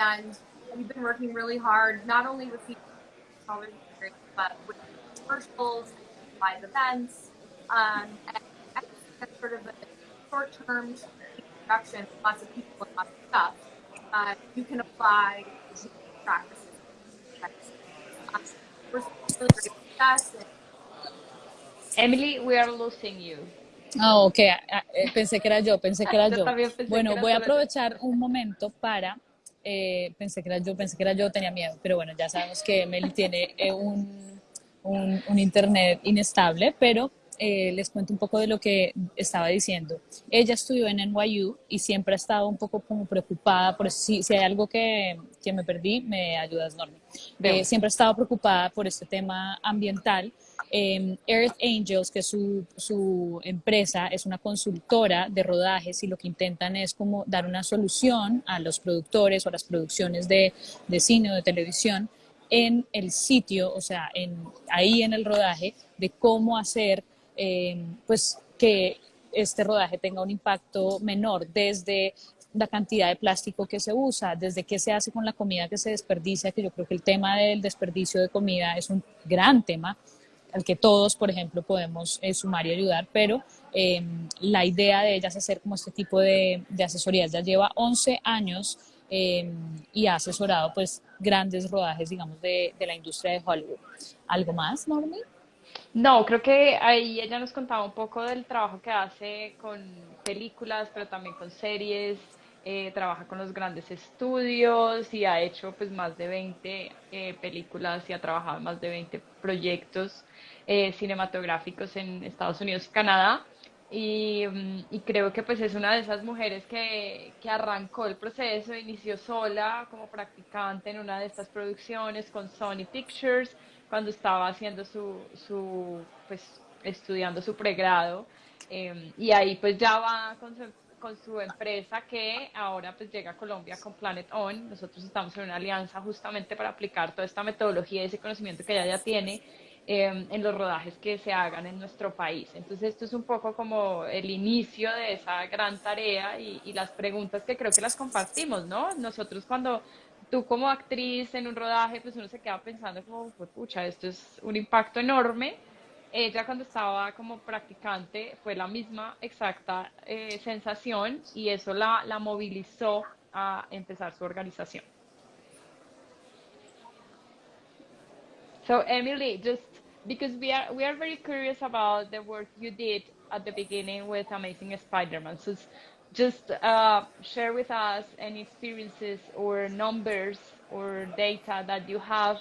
And we've been working really hard, not only with the but with commercials, live events, um, and sort of a short-term production, lots of people and lots of stuff. Uh, you can apply practices. We're really Emily, we are losing you. Ah, ok, ah, eh, pensé que era yo, pensé que era yo. Bueno, voy a aprovechar un momento para, eh, pensé que era yo, pensé que era yo, tenía miedo, pero bueno, ya sabemos que Emily tiene eh, un, un, internet inestable, pero eh, les cuento un poco de lo que estaba diciendo. Ella estudió en NYU y siempre ha estado un poco como preocupada, por si, si hay algo que, que me perdí, me ayudas, Norma. Eh, siempre ha estado preocupada por este tema ambiental. Eh, Earth Angels, que es su, su, empresa, es una consultora de rodajes y lo que intentan es como dar una solución a los productores o a las producciones de, de cine o de televisión en el sitio, o sea, en, ahí en el rodaje, de cómo hacer eh, pues que este rodaje tenga un impacto menor desde la cantidad de plástico que se usa, desde qué se hace con la comida que se desperdicia, que yo creo que el tema del desperdicio de comida es un gran tema al que todos, por ejemplo, podemos eh, sumar y ayudar, pero eh, la idea de ella es hacer como este tipo de, de asesorías. Ya lleva 11 años eh, y ha asesorado pues grandes rodajes, digamos, de, de la industria de Hollywood. ¿Algo más, Normi? No, creo que ahí ella nos contaba un poco del trabajo que hace con películas, pero también con series, eh, trabaja con los grandes estudios y ha hecho pues más de 20 eh, películas y ha trabajado en más de 20 proyectos eh, cinematográficos en Estados Unidos y Canadá. Y, mm, y, creo que pues es una de esas mujeres que, que, arrancó el proceso, inició sola como practicante en una de estas producciones con Sony Pictures cuando estaba haciendo su, su pues estudiando su pregrado eh, y ahí pues ya va con su, con su empresa que ahora pues llega a Colombia con Planet On. Nosotros estamos en una alianza justamente para aplicar toda esta metodología y ese conocimiento que ella ya tiene eh, en los rodajes que se hagan en nuestro país. Entonces esto es un poco como el inicio de esa gran tarea y, y las preguntas que creo que las compartimos, ¿no? Nosotros cuando tú como actriz en un rodaje, pues uno se queda pensando como, pues, pucha, esto es un impacto enorme. Ella cuando estaba como practicante fue la misma exacta eh, sensación y eso la, la movilizó a empezar su organización. So Emily, just because we are we are very curious about the work you did at the beginning with Amazing Spider-Man. Just uh, share with us any experiences or numbers or data that you have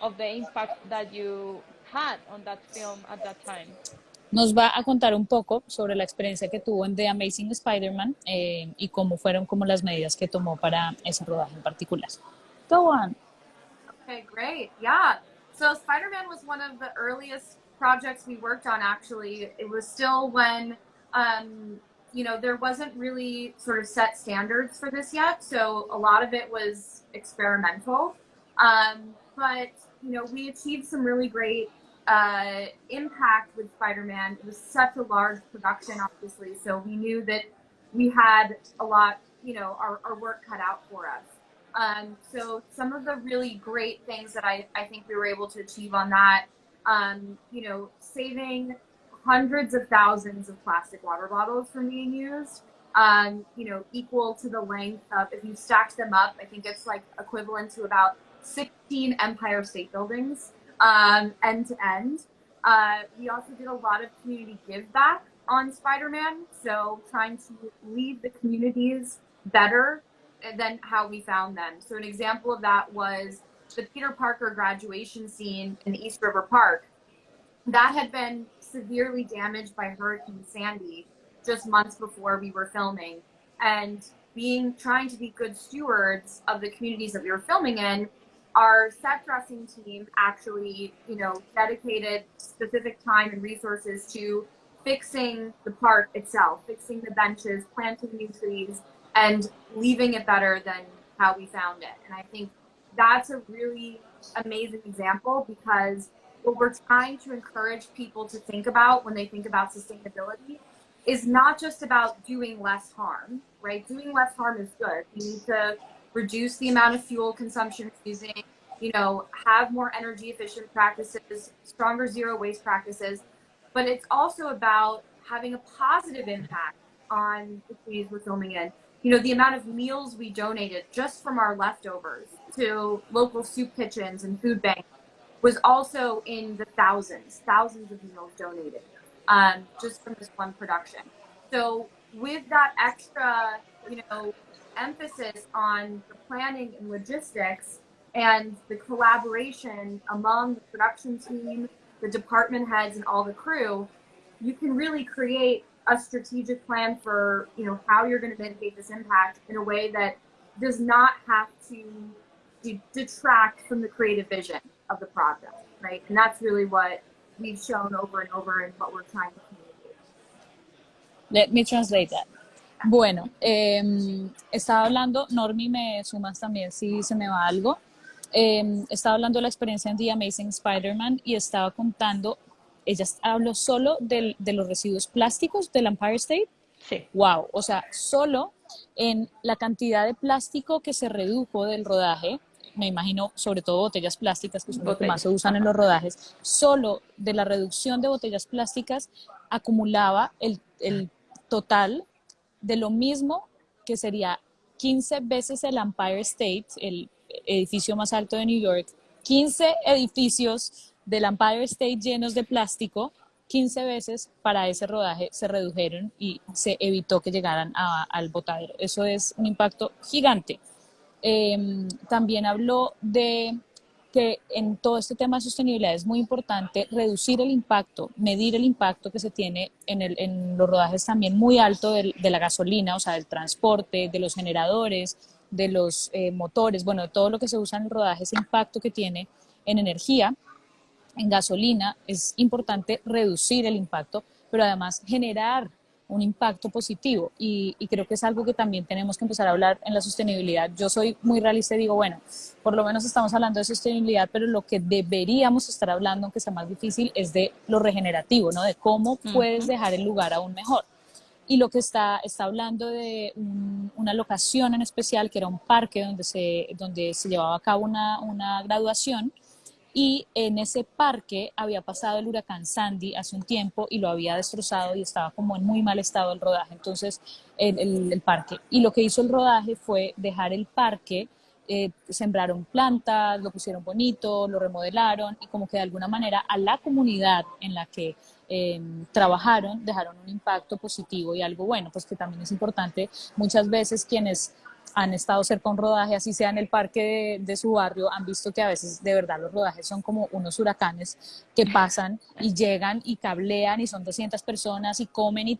of the impact that you had on that film at that time. Nos va a contar un poco sobre la experiencia que tuvo en The Amazing Spider-Man eh, y cómo fueron como las medidas que tomó para ese rodaje en particular. Go on. Okay, great. Yeah. So Spider-Man was one of the earliest projects we worked on actually. It was still when um, you know, there wasn't really sort of set standards for this yet. So a lot of it was experimental. Um, but, you know, we achieved some really great uh, impact with Spider Man. It was such a large production, obviously. So we knew that we had a lot, you know, our, our work cut out for us. Um, so some of the really great things that I, I think we were able to achieve on that, um, you know, saving hundreds of thousands of plastic water bottles from being used. Um, you know, equal to the length of if you stacked them up, I think it's like equivalent to about 16 Empire State Buildings um, end to end. Uh, we also did a lot of community give back on Spider-Man, so trying to leave the communities better than how we found them. So an example of that was the Peter Parker graduation scene in East River Park. That had been severely damaged by Hurricane Sandy just months before we were filming. And being trying to be good stewards of the communities that we were filming in, our set dressing team actually, you know, dedicated specific time and resources to fixing the park itself, fixing the benches, planting new trees, and leaving it better than how we found it. And I think that's a really amazing example because what we're trying to encourage people to think about when they think about sustainability is not just about doing less harm, right? Doing less harm is good. You need to reduce the amount of fuel consumption using, you know, have more energy efficient practices, stronger zero waste practices. But it's also about having a positive impact on the communities we're filming in. You know, the amount of meals we donated just from our leftovers to local soup kitchens and food banks was also in the thousands, thousands of meals donated um, just from this one production. So with that extra, you know, emphasis on the planning and logistics and the collaboration among the production team, the department heads, and all the crew, you can really create a strategic plan for you know how you're going to mitigate this impact in a way that does not have to de- detract from the creative vision of the project, right? And that's really what we've shown over and over and what we're trying to communicate. Let me translate that. Bueno, eh, estaba hablando, Normi, me sumas también si se me va algo. Eh, estaba hablando de la experiencia en The Amazing Spider-Man y estaba contando, ella habló solo del, de los residuos plásticos del Empire State. Sí. Wow, o sea, solo en la cantidad de plástico que se redujo del rodaje, me imagino sobre todo botellas plásticas, que son lo que más se usan en los rodajes, solo de la reducción de botellas plásticas acumulaba el, el total de lo mismo que sería 15 veces el Empire State, el edificio más alto de New York, 15 edificios del Empire State llenos de plástico, 15 veces para ese rodaje se redujeron y se evitó que llegaran a, al botadero. Eso es un impacto gigante. Eh, también habló de que en todo este tema de sostenibilidad es muy importante reducir el impacto, medir el impacto que se tiene en, el, en los rodajes también muy alto de, la gasolina, o sea, del transporte, de los generadores, de los eh, motores, bueno, todo lo que se usa en el rodaje, ese impacto que tiene en energía, en gasolina, es importante reducir el impacto, pero además generar un impacto positivo y, y, creo que es algo que también tenemos que empezar a hablar en la sostenibilidad. Yo soy muy realista y digo, bueno, por lo menos estamos hablando de sostenibilidad, pero lo que deberíamos estar hablando, aunque sea más difícil, es de lo regenerativo, ¿no? De cómo puedes dejar el lugar aún mejor. Y lo que está, está hablando de un, una locación en especial, que era un parque donde se, donde se llevaba a cabo una, una graduación, y en ese parque había pasado el huracán Sandy hace un tiempo y lo había destrozado y estaba como en muy mal estado el rodaje, entonces el, el, parque. Y lo que hizo el rodaje fue dejar el parque, eh, sembraron plantas, lo pusieron bonito, lo remodelaron y como que de alguna manera a la comunidad en la que eh, trabajaron dejaron un impacto positivo y algo bueno, pues que también es importante muchas veces quienes han estado cerca un rodaje, así sea en el parque de, su barrio, han visto que a veces de verdad los rodajes son como unos huracanes que pasan y llegan y cablean y son 200 personas y comen y,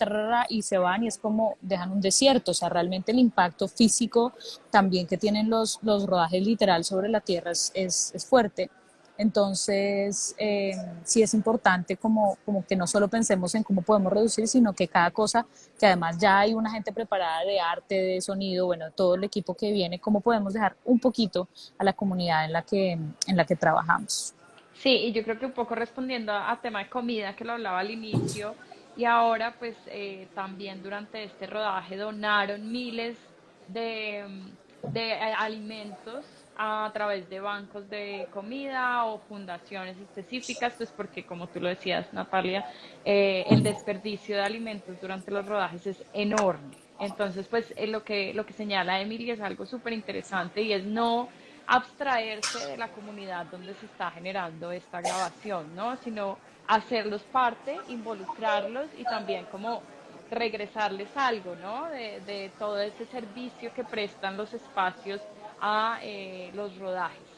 y se van y es como dejan un desierto. O sea, realmente el impacto físico también que tienen los, los rodajes literal sobre la tierra es, es, es fuerte. Entonces, eh, sí es importante como, como que no solo pensemos en cómo podemos reducir, sino que cada cosa, que además ya hay una gente preparada de arte, de sonido, bueno, todo el equipo que viene, cómo podemos dejar un poquito a la comunidad en la que, en la que trabajamos. Sí, y yo creo que un poco respondiendo a, tema de comida, que lo hablaba al inicio, y ahora pues eh, también durante este rodaje donaron miles de, de alimentos a través de bancos de comida o fundaciones específicas, pues porque como tú lo decías, Natalia, eh, el desperdicio de alimentos durante los rodajes es enorme. Entonces, pues eh, lo, que, lo que señala Emily es algo súper interesante y es no abstraerse de la comunidad donde se está generando esta grabación, ¿no? Sino hacerlos parte, involucrarlos y también como regresarles algo, ¿no? De, de todo ese servicio que prestan los espacios a eh, los rodajes.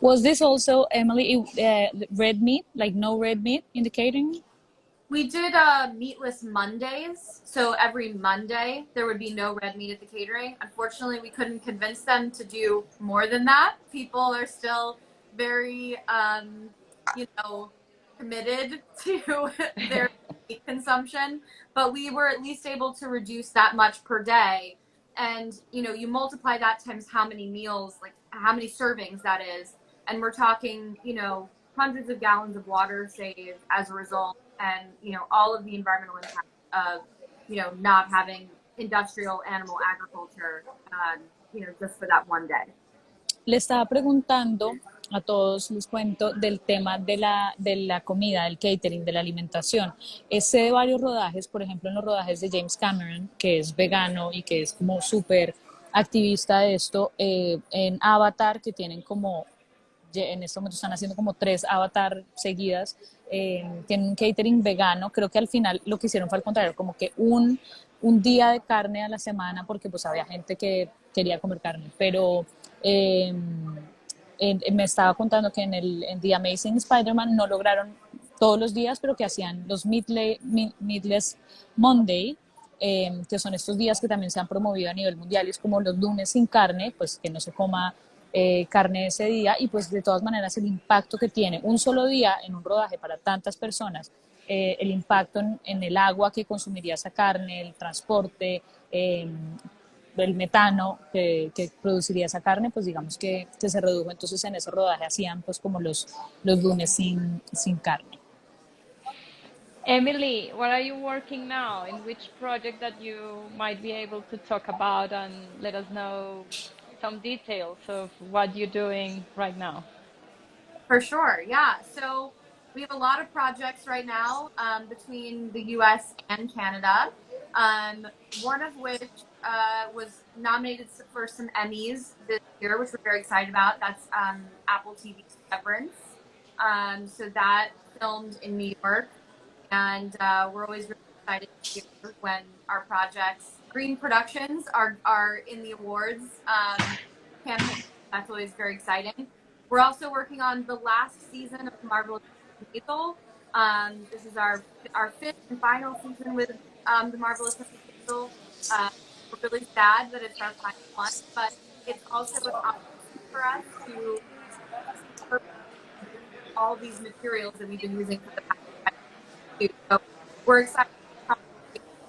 Was this also, Emily, uh, red meat, like no red meat in the catering? We did uh, meatless Mondays. So every Monday, there would be no red meat at the catering. Unfortunately, we couldn't convince them to do more than that. People are still very, um, you know, committed (laughs) to their (laughs) meat consumption. But we were at least able to reduce that much per day and you know you multiply that times how many meals like how many servings that is. And we're talking you know hundreds of gallons of water saved as a result. And you know all of the environmental impact of you know not having industrial animal agriculture um, you know just for that one day. Le estaba preguntando a todos les cuento del tema de la, de la comida, del catering, de la alimentación. Sé de varios rodajes, por ejemplo, en los rodajes de James Cameron, que es vegano y que es como súper activista de esto, eh, en Avatar, que tienen como, en este momento están haciendo como tres Avatar seguidas, eh, tienen un catering vegano, creo que al final lo que hicieron fue al contrario, como que un, un día de carne a la semana, porque pues había gente que quería comer carne, pero... Eh, me estaba contando que en, el, en The Amazing Spider-Man no lograron todos los días, pero que hacían los Meatless Monday, eh, que son estos días que también se han promovido a nivel mundial, y es como los lunes sin carne, pues que no se coma eh, carne ese día, y pues de todas maneras el impacto que tiene un solo día en un rodaje para tantas personas, eh, el impacto en, el agua que consumiría esa carne, el transporte, el metano que, que, produciría esa carne, pues digamos que, que, se redujo. Entonces en ese rodaje hacían pues como los, los lunes sin, sin carne. Emily, what are you working now? In which project that you might be able to talk about and let us know some details of what you're doing right now? For sure, yeah. So we have a lot of projects right now um, between the US and Canada, um, one of which uh, was nominated for some Emmys this year, which we're very excited about. That's um, Apple TV's Severance. Um, so that filmed in New York, and uh, we're always really excited when our projects, Green Productions, are are in the awards um, campaign. That's always very exciting. We're also working on the last season of Marvelous Maisel. Um, this is our our fifth and final season with um, the Marvelous. Maisel. Uh, really sad that it's our final one, but it's also an opportunity for us to all these materials that we've been using for the past years. So we're excited to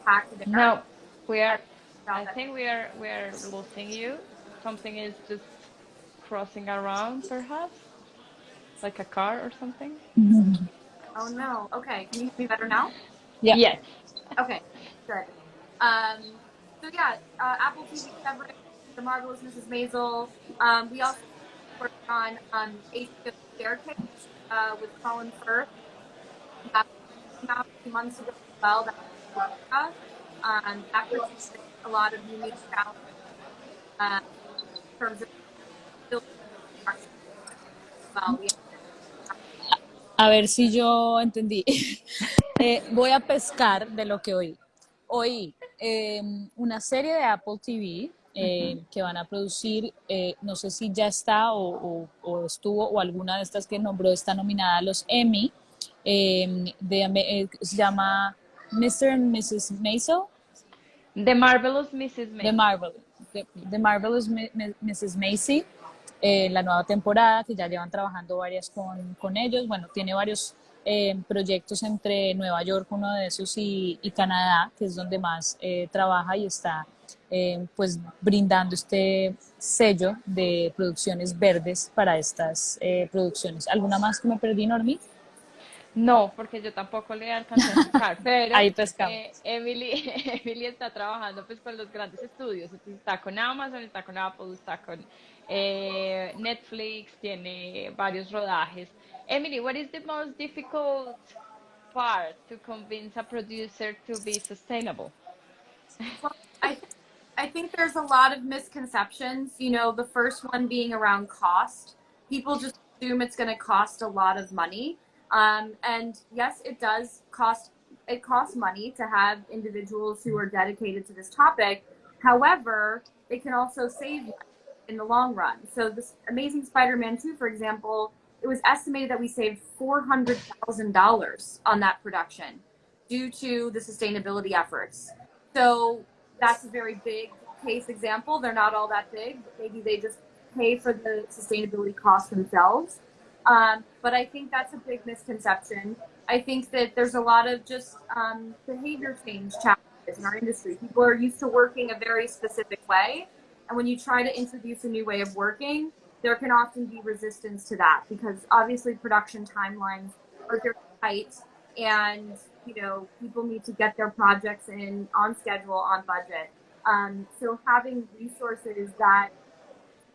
back to the No, we are. I think we are we are losing you. Something is just crossing around, perhaps, like a car or something. Mm-hmm. (laughs) Oh no. Okay. Can you hear me better now? Yeah. Yes. Okay. Good. Um, so yeah, uh, Apple TV coverage, The Marvelous Mrs. Maisel. Um, we also worked on um, HBO Staircase uh, with Colin Firth. That came out a few months ago as well. That um, that produced a lot of unique talent uh, in terms of well. We a ver si yo entendí. (laughs) eh, voy a pescar de lo que oí. Oí eh, una serie de Apple TV eh, uh -huh. que van a producir, eh, no sé si ya está o, o, o, estuvo o alguna de estas que nombró está nominada a los Emmy, de, eh, se llama Mr. and Mrs. Maisel. The Marvelous Mrs. Maisel. The, Marvel, the, the Marvelous Mrs. Maisel. La nueva temporada, que ya llevan trabajando varias con, con ellos. Bueno, tiene varios eh, proyectos entre Nueva York, uno de esos, y, y Canadá, que es donde más eh, trabaja y está eh, pues brindando este sello de producciones verdes para estas eh, producciones. ¿Alguna más que me perdí, Normi? No, porque yo tampoco le alcancé a buscar, pero (laughs) Ahí pescamos. Emily, (laughs) Emily está trabajando pues con los grandes estudios, está con Amazon, está con Apple, está con eh, Netflix, tiene varios rodajes. Emily, what is the most difficult part to convince a producer to be sustainable? Well, I, I think there's a lot of misconceptions. You know, the first one being around cost. People just assume it's going to cost a lot of money. Um, and yes, it does cost. It costs money to have individuals who are dedicated to this topic. However, it can also save in the long run. So this Amazing Spider-Man 2, for example, it was estimated that we saved $400,000 on that production due to the sustainability efforts. So that's a very big case example. They're not all that big, but maybe they just pay for the sustainability costs themselves. Um, but I think that's a big misconception. I think that there's a lot of just um, behavior change challenges in our industry. People are used to working a very specific way. And when you try to introduce a new way of working, there can often be resistance to that because obviously production timelines are very tight and you know people need to get their projects in on schedule on budget. Um, so having resources that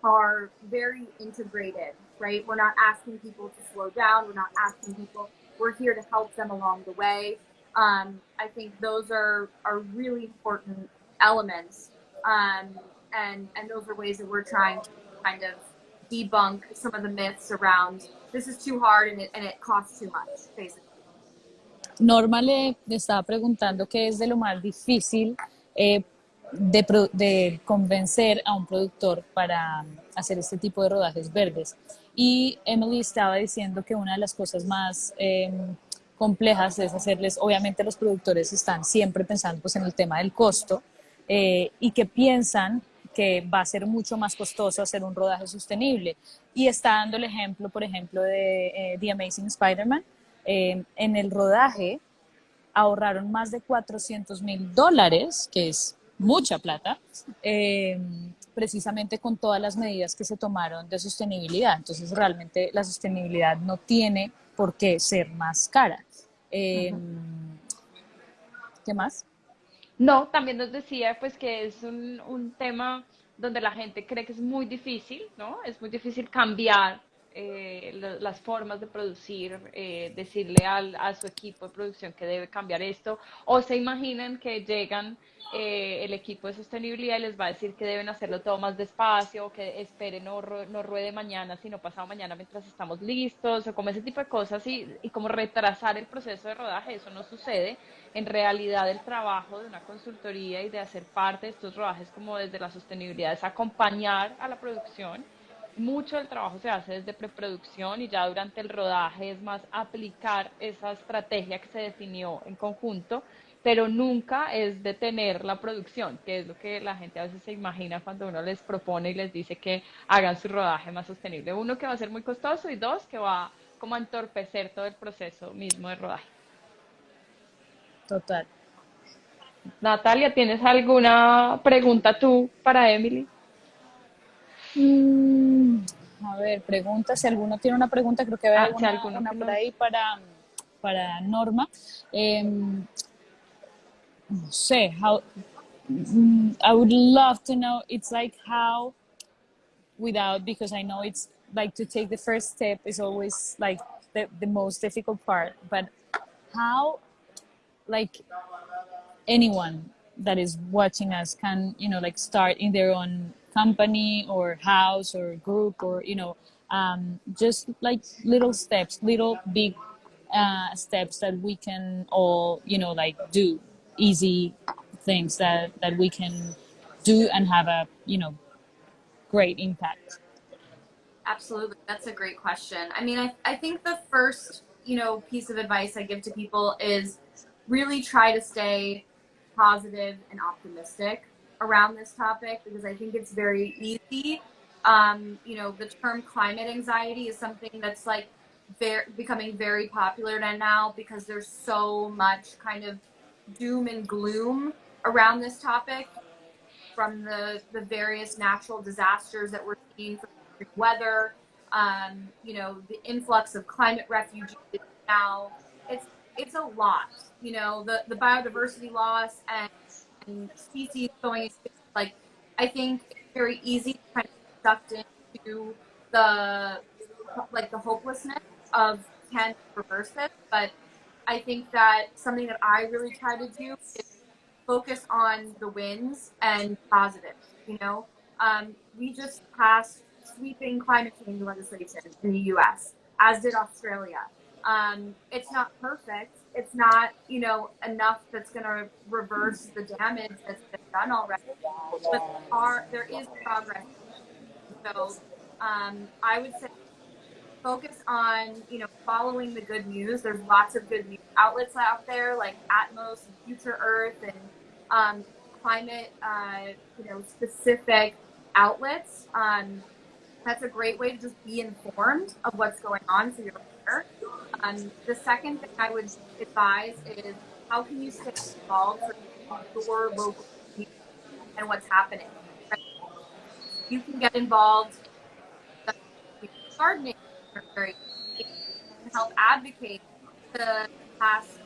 are very integrated right? We're not asking people to slow down. We're not asking people we're here to help them along the way. Um, i think those are are really important elements um, and and those are ways that we're trying to kind of debunk some of the myths around this is too hard and it, and it costs too much, basically. Norma le, estaba preguntando qué es de lo más difícil eh, de, de, convencer a un productor para hacer este tipo de rodajes verdes. Y Emily estaba diciendo que una de las cosas más eh, complejas es hacerles, obviamente los productores están siempre pensando pues, en el tema del costo eh, y que piensan que va a ser mucho más costoso hacer un rodaje sostenible. Y está dando el ejemplo, por ejemplo, de eh, The Amazing Spider-Man. Eh, en el rodaje ahorraron más de 400 mil dólares, que es mucha plata, precisamente con todas las medidas que se tomaron de sostenibilidad. Entonces, realmente la sostenibilidad no tiene por qué ser más cara. ¿Qué más? No, también nos decía pues que es un, un tema donde la gente cree que es muy difícil, ¿no? Es muy difícil cambiar eh, las formas de producir, eh, decirle al, a su equipo de producción que debe cambiar esto, o se imaginan que llegan eh, el equipo de sostenibilidad y les va a decir que deben hacerlo todo más despacio, o que esperen no, no ruede mañana, sino pasado mañana mientras estamos listos, o como ese tipo de cosas, y, y como retrasar el proceso de rodaje, eso no sucede. En realidad el trabajo de una consultoría y de hacer parte de estos rodajes como desde la sostenibilidad es acompañar a la producción mucho del trabajo se hace desde preproducción y ya durante el rodaje es más aplicar esa estrategia que se definió en conjunto, pero nunca es detener la producción, que es lo que la gente a veces se imagina cuando uno les propone y les dice que hagan su rodaje más sostenible. Uno, que va a ser muy costoso y dos, que va como a entorpecer todo el proceso mismo de rodaje. Total. Natalia, ¿tienes alguna pregunta tú para Emily? Mm, a ver, pregunta, si alguno tiene una pregunta, creo que veo Ah, alguna, si alguno una que por ahí para, para Norma. Em, no sé, how, mm, I would love to know, it's like how, without, because I know it's like to take the first step is always like the, the most difficult part, but how, like, anyone that is watching us can you know like start in their own company or house or group or you know um, just like little steps little big uh, steps that we can all you know like do easy things that that we can do and have a you know great impact Absolutely. That's a great question. I mean, I, I think the first, you know, piece of advice I give to people is really try to stay positive and optimistic around this topic because I think it's very easy. Um, you know, the term climate anxiety is something that's like very becoming very popular now because there's so much kind of doom and gloom around this topic from the, the various natural disasters that we're seeing from weather, um, you know, the influx of climate refugees now. It's it's a lot, you know, the, the biodiversity loss and, and species going. Like, I think it's very easy to kind of sucked into the like the hopelessness of can reverse this, but I think that something that I really try to do is focus on the wins and positive. You know, um, we just passed sweeping climate change legislation in the U.S., as did Australia. Um, it's not perfect. It's not, you know, enough that's going to reverse the damage that's been done already. But there are, there is progress. So um, I would say focus on, you know, following the good news. There's lots of good news outlets out there like Atmos and Future Earth and um, climate, uh, you know, specific outlets. Um, that's a great way to just be informed of what's going on so you're Um, the second thing I would advise is how can you stay involved with your local and what's happening. You can get involved in gardening and help advocate to pass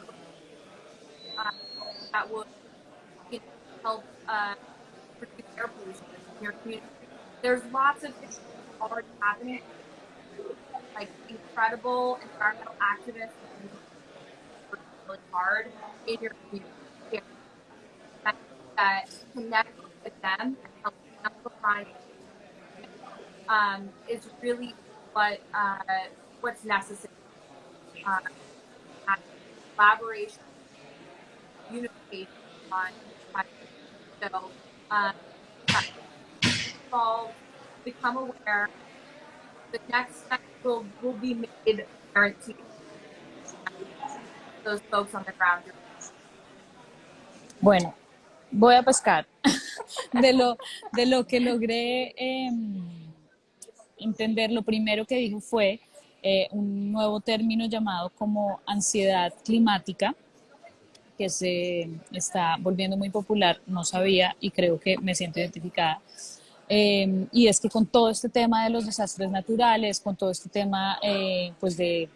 uh, that would you know, help uh, reduce air pollution in your community. There's lots of things already happening, like incredible environmental activists really hard in your community. That, that connect with them and amplify um, is really what uh, what's necessary. Uh, collaboration, unification on so um, become aware. The next step will be made guaranteed. those folks on the ground? Bueno, voy a pescar (laughs) de lo, de lo que logré eh, entender. Lo primero que dijo fue eh, un nuevo término llamado como ansiedad climática, que se está volviendo muy popular, no sabía y creo que me siento identificada. Eh, y es que con todo este tema de los desastres naturales, con todo este tema eh, pues de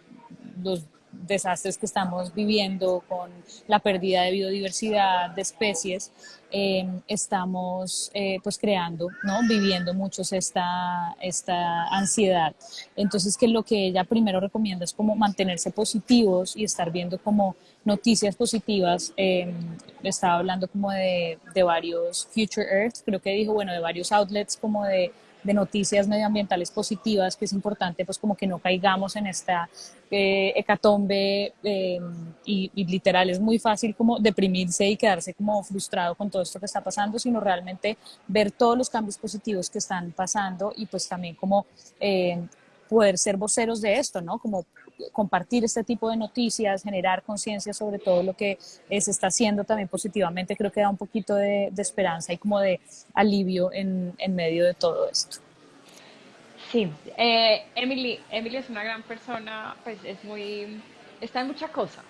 los desastres que estamos viviendo, con la pérdida de biodiversidad, de especies, eh, estamos eh, pues creando, ¿no? Viviendo muchos esta, esta ansiedad. Entonces, que lo que ella primero recomienda es como mantenerse positivos y estar viendo como noticias positivas. Eh, estaba hablando como de, de varios Future Earth, creo que dijo, bueno, de varios outlets como de de noticias medioambientales positivas, que es importante pues como que no caigamos en esta eh, hecatombe eh, y, literal es muy fácil como deprimirse y quedarse como frustrado con todo esto que está pasando, sino realmente ver todos los cambios positivos que están pasando y pues también como eh, poder ser voceros de esto, ¿no? Como compartir este tipo de noticias, generar conciencia sobre todo lo que eh, se está haciendo también positivamente, creo que da un poquito de, de esperanza y como de alivio en, en, medio de todo esto. Sí, eh, Emily, Emily es una gran persona, pues es muy, está en mucha cosa.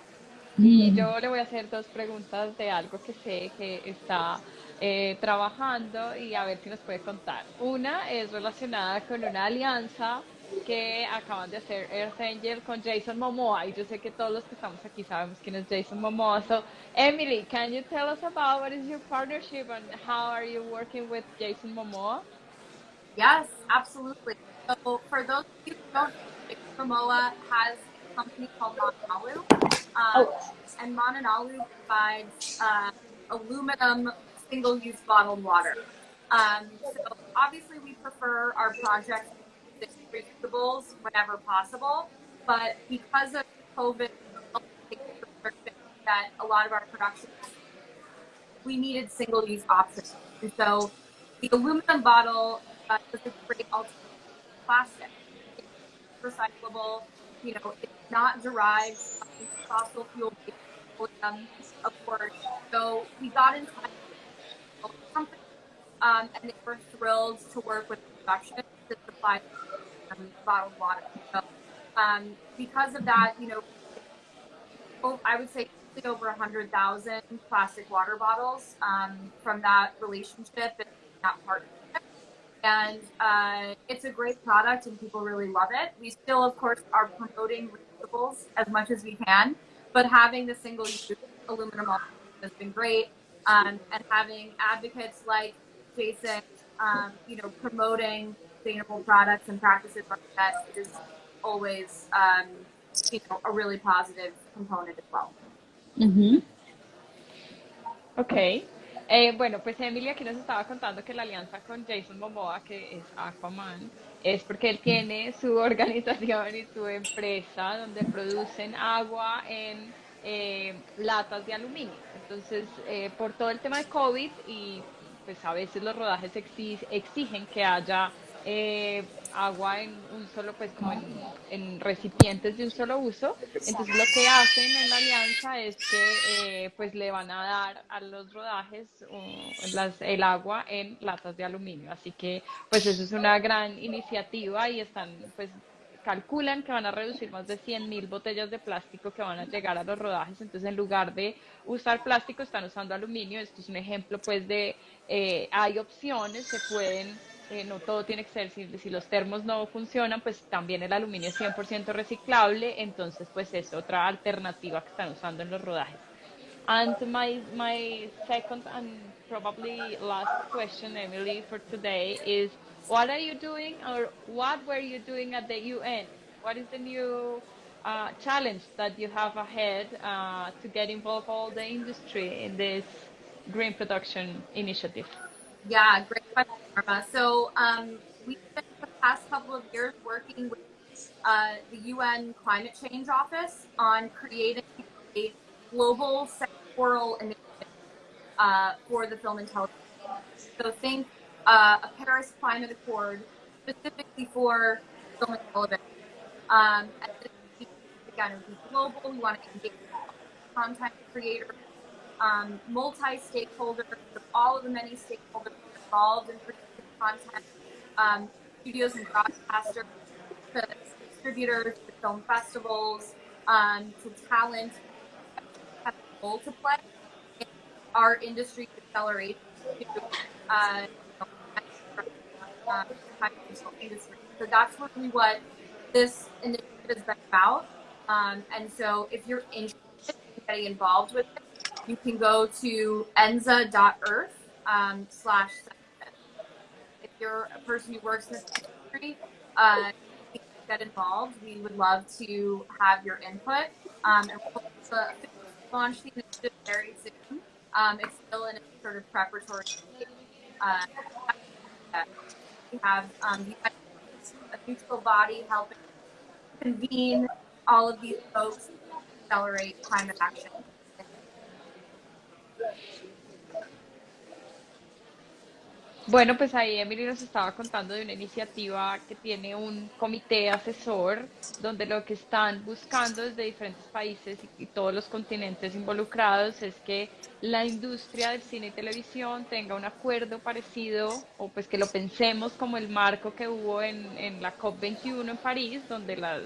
Y mm. yo le voy a hacer dos preguntas de algo que sé que está eh, trabajando y a ver si nos puede contar. Una es relacionada con una alianza que acaban de hacer Earth Angel con Jason Momoa y yo sé que todos los que estamos aquí sabemos quién es Jason Momoa. So, Emily, can you tell us about what is your partnership and how are you working with Jason Momoa? Yes, absolutely. So, for those of you who don't know, Momoa has a company called Mananalu. Um, oh. And Mananalu provides uh, aluminum single-use bottled water. Um, so obviously we prefer our projects reusable whenever possible. But because of COVID that a lot of our productions, we needed single-use options. And so the aluminum bottle uh, is a great alternative to plastic. It's recyclable, you know, it's not derived from fossil fuel of course. So we got in touch with company, um, and they were thrilled to work with production to supply um, bottled water. So, um, because of that, you know, I would say over 100,000 plastic water bottles um, from that relationship and that partnership. And uh, it's a great product and people really love it. We still, of course, are promoting reusables as much as we can, but having the single use aluminum has been great. Um, and having advocates like Jason, um, you know, promoting sustainable products and practices like that is always, um, you know, a really positive component as well. Uh -huh. Ok. Eh, bueno, pues Emily aquí nos estaba contando que la alianza con Jason Momoa, que es Aquaman, es porque él tiene su (laughs) organización y su empresa donde producen agua en eh, latas de aluminio. Entonces, eh, por todo el tema de COVID y pues a veces los rodajes exigen que haya eh, agua en un solo, pues como en, recipientes de un solo uso. Entonces lo que hacen en la alianza es que eh, pues le van a dar a los rodajes el agua en latas de aluminio. Así que pues eso es una gran iniciativa y están pues calculan que van a reducir más de 100 mil botellas de plástico que van a llegar a los rodajes. Entonces, en lugar de usar plástico, están usando aluminio. Esto es un ejemplo, pues, de eh, hay opciones, se pueden eh, no todo tiene que ser, si, los termos no funcionan, pues también el aluminio es 100% reciclable, entonces pues es otra alternativa que están usando en los rodajes. And my, my second and probably last question, Emily, for today is, what are you doing or what were you doing at the UN? What is the new uh, challenge that you have ahead uh, to get involved all the industry in this green production initiative? Yeah, great question. So um, we've spent the past couple of years working with uh, the UN Climate Change Office on creating a global sectoral initiative uh, for the film and television. So think uh, a Paris Climate Accord specifically for film and television. Um, and again, it would be global. We want to engage content creators, um, multi-stakeholder, all of the many stakeholders involved in producing content, um, studios and broadcasters, to distributors, to film festivals, um, to talent, have a role to play in our industry acceleration to uh, industry. So that's really what this initiative has been about. Um, and so if you're interested in getting involved with it, you can go to enza.earth um, slash if you're a person who works in this industry, uh, get involved. We would love to have your input. Um, and we'll launch the initiative very soon. Um, it's still in a sort of preparatory. Uh, we have um, a neutral body helping convene all of these folks accelerate climate action. Bueno, pues ahí Emily nos estaba contando de una iniciativa que tiene un comité asesor donde lo que están buscando desde diferentes países y, todos los continentes involucrados es que la industria del cine y televisión tenga un acuerdo parecido o pues que lo pensemos como el marco que hubo en, en la COP21 en París, donde las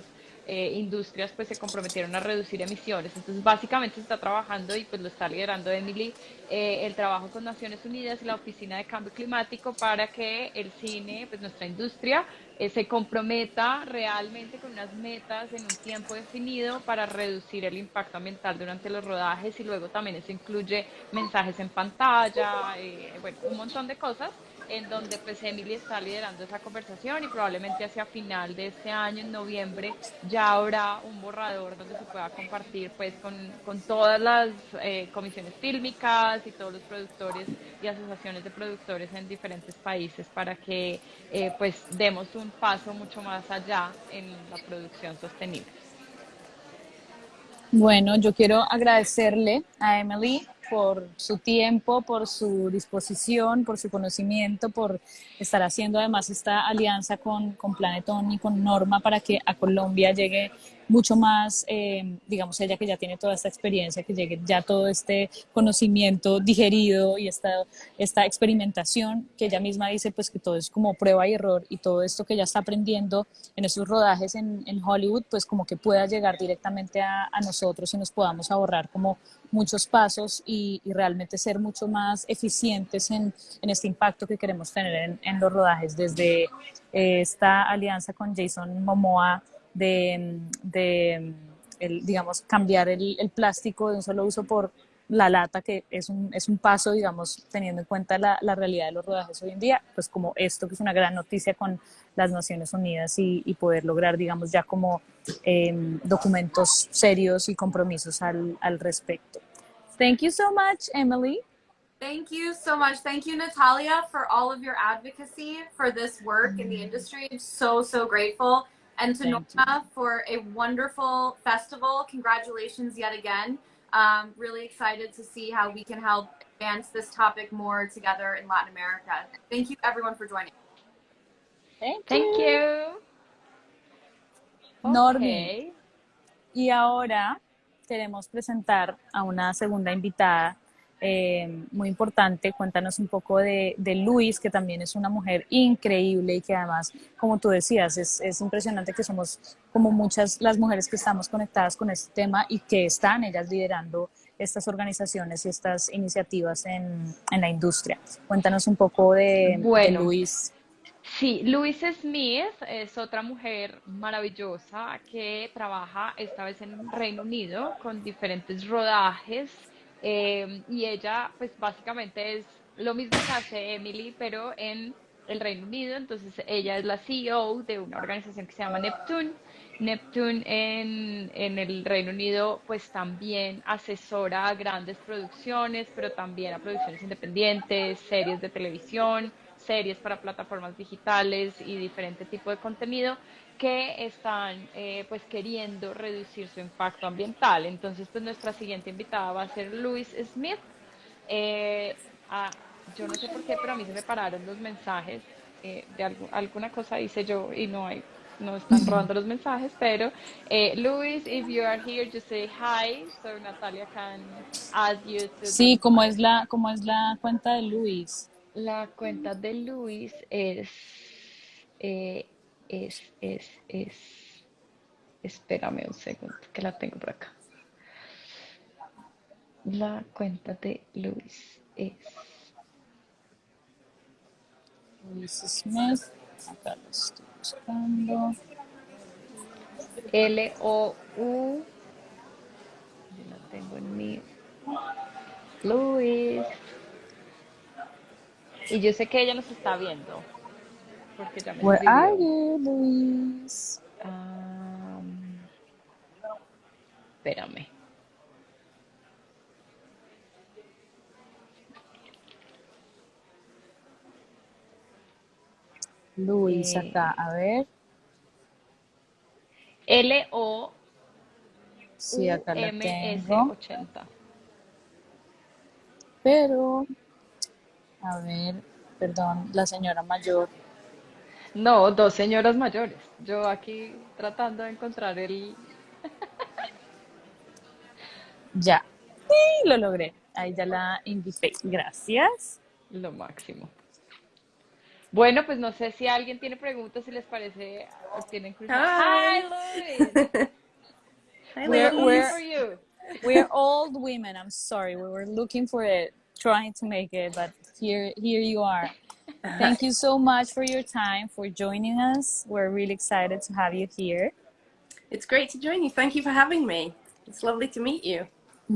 eh, industrias pues se comprometieron a reducir emisiones. Entonces básicamente se está trabajando y pues lo está liderando Emily eh, el trabajo con Naciones Unidas y la Oficina de Cambio Climático para que el cine, pues nuestra industria, eh, se comprometa realmente con unas metas en un tiempo definido para reducir el impacto ambiental durante los rodajes y luego también eso incluye mensajes en pantalla, eh, bueno, un montón de cosas en donde pues Emily está liderando esa conversación y probablemente hacia final de este año, en noviembre, ya habrá un borrador donde se pueda compartir pues con, con todas las eh, comisiones fílmicas y todos los productores y asociaciones de productores en diferentes países para que eh, pues demos un paso mucho más allá en la producción sostenible. Bueno, yo quiero agradecerle a Emily por su tiempo, por su disposición, por su conocimiento, por estar haciendo además esta alianza con, con Planetón y con Norma para que a Colombia llegue mucho más, eh, digamos, ella que ya tiene toda esta experiencia, que llegue ya todo este conocimiento digerido y esta, esta experimentación que ella misma dice, pues que todo es como prueba y error y todo esto que ella está aprendiendo en esos rodajes en, en Hollywood, pues como que pueda llegar directamente a, a nosotros y nos podamos ahorrar como muchos pasos y, y, realmente ser mucho más eficientes en, en, este impacto que queremos tener en, en los rodajes. Desde eh, esta alianza con Jason Momoa de, de el, digamos, cambiar el, el, plástico de un solo uso por la lata, que es un, es un paso, digamos, teniendo en cuenta la, la, realidad de los rodajes hoy en día, pues como esto que es una gran noticia con las Naciones Unidas y, y poder lograr, digamos, ya como eh, documentos serios y compromisos al, al respecto. Thank you so much, Emily. Thank you so much. Thank you, Natalia, for all of your advocacy for this work mm. in the industry. I'm so, so grateful. And to Thank Norma you. for a wonderful festival. Congratulations yet again. Um, really excited to see how we can help advance this topic more together in Latin America. Thank you, everyone, for joining. Thank you. Thank you. Normi. Okay. Y ahora queremos presentar a una segunda invitada eh, muy importante. Cuéntanos un poco de, de, Luis, que también es una mujer increíble y que además, como tú decías, es, es, impresionante que somos como muchas las mujeres que estamos conectadas con este tema y que están ellas liderando estas organizaciones y estas iniciativas en, en la industria. Cuéntanos un poco de, bueno. de Luis. Sí, Louise Smith es otra mujer maravillosa que trabaja esta vez en Reino Unido con diferentes rodajes eh, y ella pues básicamente es lo mismo que hace Emily pero en el Reino Unido, entonces ella es la CEO de una organización que se llama Neptune. Neptune en, en el Reino Unido pues también asesora a grandes producciones, pero también a producciones independientes, series de televisión, series para plataformas digitales y diferente tipo de contenido que están eh, pues queriendo reducir su impacto ambiental. Entonces pues nuestra siguiente invitada va a ser Luis Smith. Eh, a, yo no sé por qué, pero a mí se me pararon los mensajes eh, de algo, alguna cosa hice yo y no hay no están robando los mensajes, pero eh, Luis, if you are here, just say hi, so Natalia can add you to Sí, ¿cómo es la, cómo es la cuenta de Luis? La cuenta de Luis es, eh, es, es, es, espérame un segundo, que la tengo por acá. La cuenta de Luis es, Luis Smith. Acá lo estoy buscando. L-O-U, yo la tengo en mi, Luis. Y yo sé que ella nos está viendo, porque are you, Luis? Am, espérame. Luis, Eh, acá, a ver. L-O-U-M-S Sí, acá la tengo. 80. Pero, a ver, perdón, la señora mayor. No, dos señoras mayores. Yo aquí tratando de encontrar el... (laughs) Ya. Sí, lo logré. Ahí ya la invité. Gracias. Lo máximo. Bueno, pues no sé si alguien tiene preguntas, si les parece, o tienen curiosidad. Hi. Hi, Luis. Hi, we're- for you. We're old women. I'm sorry. We were looking for it, trying to make it, but here, here you are. Thank you so much for your time, for joining us. We're really excited to have you here. It's great to join you. Thank you for having me. It's lovely to meet you. (laughs)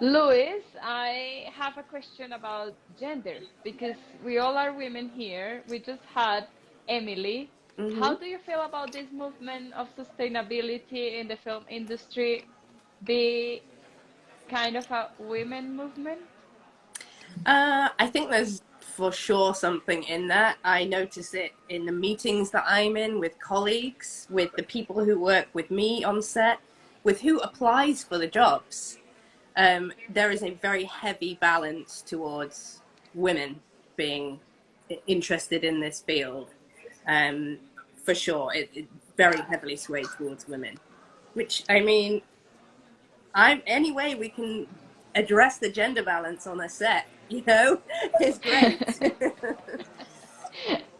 Luis, I have a question about gender because we all are women here. We just had Emily. Mhm. How do you feel about this movement of sustainability in the film industry be kind of a women movement? Uh, I think there's for sure something in that. I notice it in the meetings that I'm in with colleagues, with the people who work with me on set, with who applies for the jobs. Um, there is a very heavy balance towards women being interested in this field. Um, for sure, it, it very heavily swayed towards women. Which I mean, I'm any way we can address the gender balance on a set, you know, (laughs) it's great. (laughs)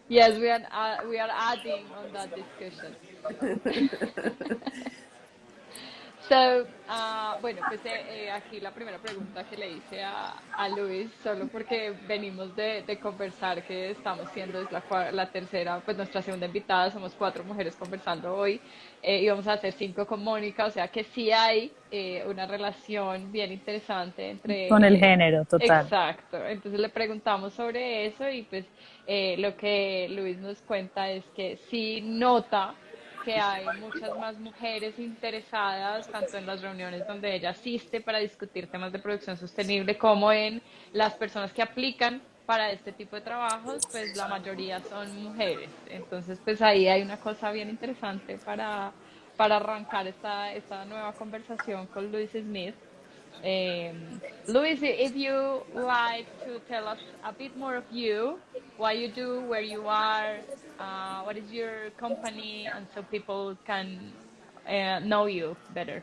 Yes, we are uh, we are adding on that discussion. (laughs) So, ah, bueno, pues eh, eh, aquí la primera pregunta que le hice a, a Luis, solo porque venimos de, de conversar, que estamos siendo es la, la tercera, pues nuestra segunda invitada, somos cuatro mujeres conversando hoy, eh, y vamos a hacer cinco con Mónica, o sea que sí hay eh, una relación bien interesante entre... Con el eh, género, total. Exacto, entonces le preguntamos sobre eso y pues eh, lo que Luis nos cuenta es que sí nota que hay muchas más mujeres interesadas, tanto en las reuniones donde ella asiste para discutir temas de producción sostenible, como en las personas que aplican para este tipo de trabajos, pues la mayoría son mujeres. Entonces, pues ahí hay una cosa bien interesante para, para arrancar esta, esta nueva conversación con Luis Smith. Um, Luis, if you like to tell us a bit more of you, what you do, where you are, uh, what is your company, and so people can uh, know you better.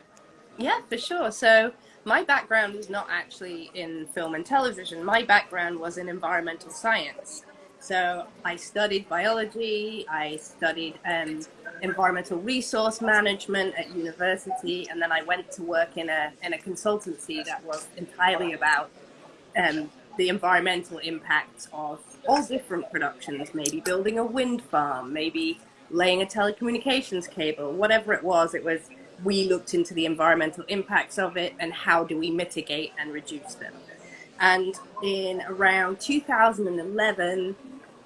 Yeah, for sure. So my background is not actually in film and television. My background was in environmental science. So I studied biology, I studied um, environmental resource management at university, and then I went to work in a, in a consultancy that was entirely about um, the environmental impacts of all different productions, maybe building a wind farm, maybe laying a telecommunications cable, whatever it was, it was we looked into the environmental impacts of it and how do we mitigate and reduce them. And in around 2011,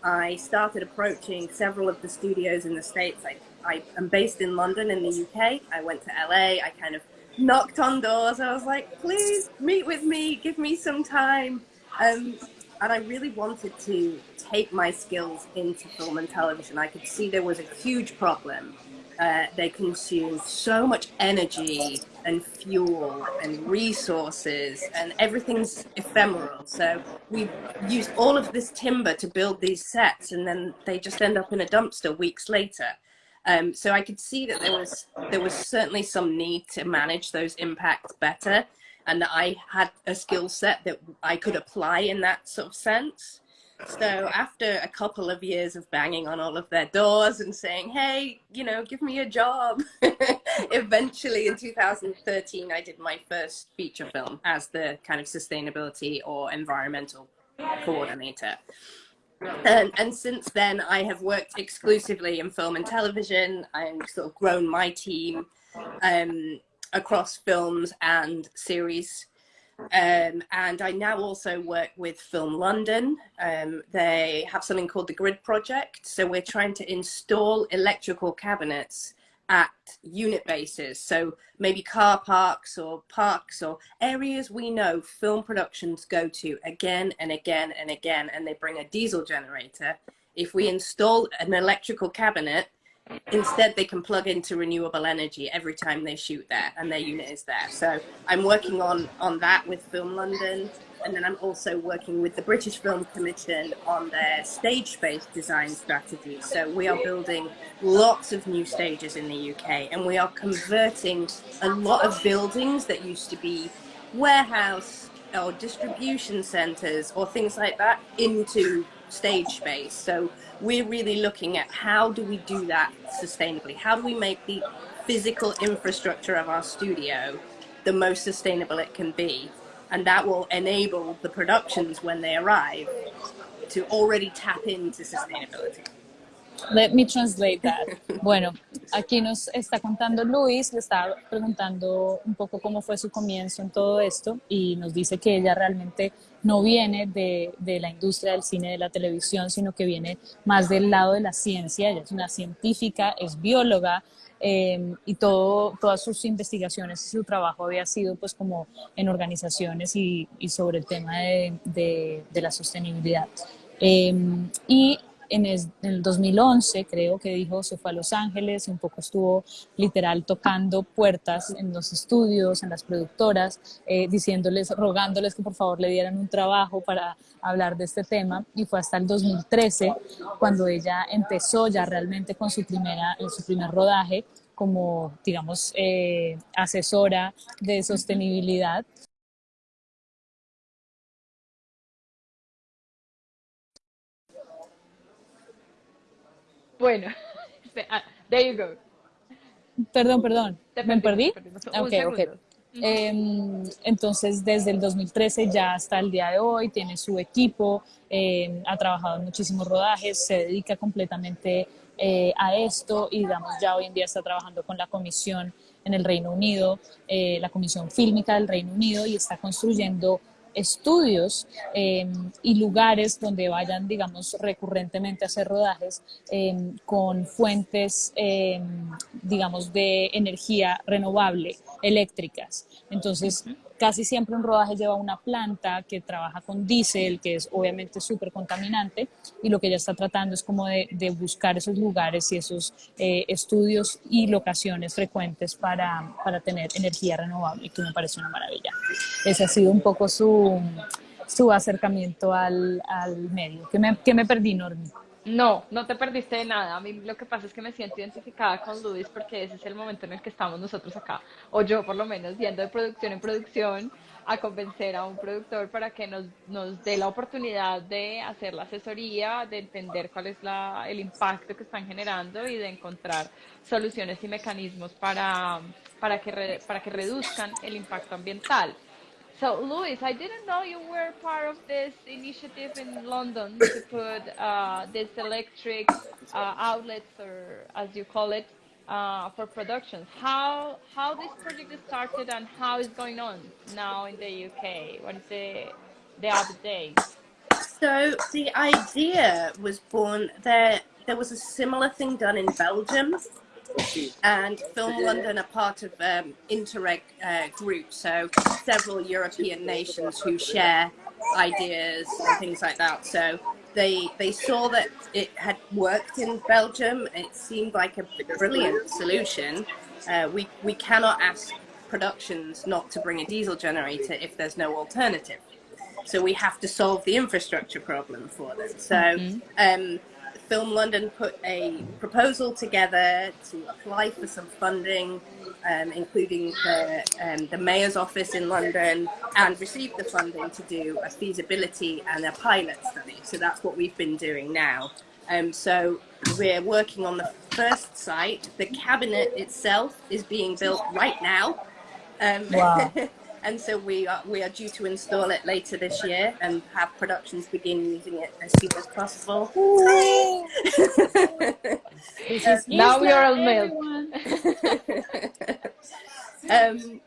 I started approaching several of the studios in the States. I, I am based in London in the UK. I went to LA. I kind of knocked on doors. I was like, please meet with me, give me some time. Um, and I really wanted to take my skills into film and television. I could see there was a huge problem. Uh, they consume so much energy and fuel and resources, and everything's ephemeral. So we used all of this timber to build these sets, and then they just end up in a dumpster weeks later. Um, so I could see that there was there was certainly some need to manage those impacts better, and that I had a skill set that I could apply in that sort of sense. So after a couple of years of banging on all of their doors and saying, hey, you know, give me a job, (laughs) eventually in 2013, I did my first feature film as the kind of sustainability or environmental coordinator. And, and since then, I have worked exclusively in film and television. I've sort of grown my team um, across films and series. Um, and I now also work with Film London. Um, they have something called the Grid Project. So we're trying to install electrical cabinets at unit bases. So maybe car parks or parks or areas we know film productions go to again and again and again, and they bring a diesel generator. If we install an electrical cabinet, instead they can plug into renewable energy every time they shoot there and their unit is there. So I'm working on, on that with Film London. And then I'm also working with the British Film Commission on their stage based design strategy. So we are building lots of new stages in the UK and we are converting a lot of buildings that used to be warehouse or distribution centers or things like that into stage space. So we're really looking at how do we do that sustainably? How do we make the physical infrastructure of our studio the most sustainable it can be? and that will enable the productions when they arrive to already tap into sustainability. Let me translate that. Bueno, aquí nos está contando Luis, le está preguntando un poco cómo fue su comienzo en todo esto y nos dice que ella realmente no viene de, la industria del cine, de la televisión, sino que viene más del lado de la ciencia. Ella es una científica, es bióloga, Em, y todo, todas sus investigaciones y su trabajo había sido pues como en organizaciones y, sobre el tema de, la sostenibilidad. Em, y en el 2011 creo que dijo, se fue a Los Ángeles y un poco estuvo literal tocando puertas en los estudios, en las productoras, eh, diciéndoles, rogándoles que por favor le dieran un trabajo para hablar de este tema. Y fue hasta el 2013 cuando ella empezó ya realmente con su, primera, su primer rodaje como, digamos, eh, asesora de sostenibilidad Bueno, (laughs) ah, there you go. Perdón, perdón. ¿Me perdí? Ok, ok. Em, entonces, desde el 2013 ya hasta el día de hoy, tiene su equipo, em, ha trabajado en muchísimos rodajes, se dedica completamente eh, a esto y, digamos, ya hoy en día está trabajando con la comisión en el Reino Unido, eh, la comisión fílmica del Reino Unido y está construyendo estudios em, y lugares donde vayan, digamos, recurrentemente a hacer rodajes em, con fuentes, em, digamos, de energía renovable, eléctricas. Entonces, Casi siempre un rodaje lleva una planta que trabaja con diésel, que es obviamente súper contaminante, y lo que ella está tratando es como de, buscar esos lugares y esos eh, estudios y locaciones frecuentes para, para tener energía renovable, que me parece una maravilla. Ese ha sido un poco su, su acercamiento al, al medio. ¿Qué me, qué me perdí, Normi? No, no te perdiste de nada. A mí lo que pasa es que me siento identificada con Luis porque ese es el momento en el que estamos nosotros acá, o yo por lo menos, yendo de producción en producción a convencer a un productor para que nos, nos dé la oportunidad de hacer la asesoría, de entender cuál es la, el impacto que están generando y de encontrar soluciones y mecanismos para, para, que, para que reduzcan el impacto ambiental. So, Louis, I didn't know you were part of this initiative in London to put uh, this electric uh, outlets, or as you call it, uh, for productions. How how this project started and how is going on now in the UK? What is the the update? So the idea was born there. There was a similar thing done in Belgium and Film London are part of um, Interreg uh, group, so several European nations who share ideas and things like that. So they they saw that it had worked in Belgium. It seemed like a brilliant solution. Uh, we we cannot ask productions not to bring a diesel generator if there's no alternative. So we have to solve the infrastructure problem for them. So. Mm -hmm. um, Film London put a proposal together to apply for some funding, um, including the, um, the Mayor's Office in London, and received the funding to do a feasibility and a pilot study. So that's what we've been doing now. Um, so we're working on the first site. The cabinet itself is being built right now. Um, Wow. (laughs) and so we are, we are due to install it later this year and have productions begin using it as soon as possible. This is Now we are all male. (laughs) um,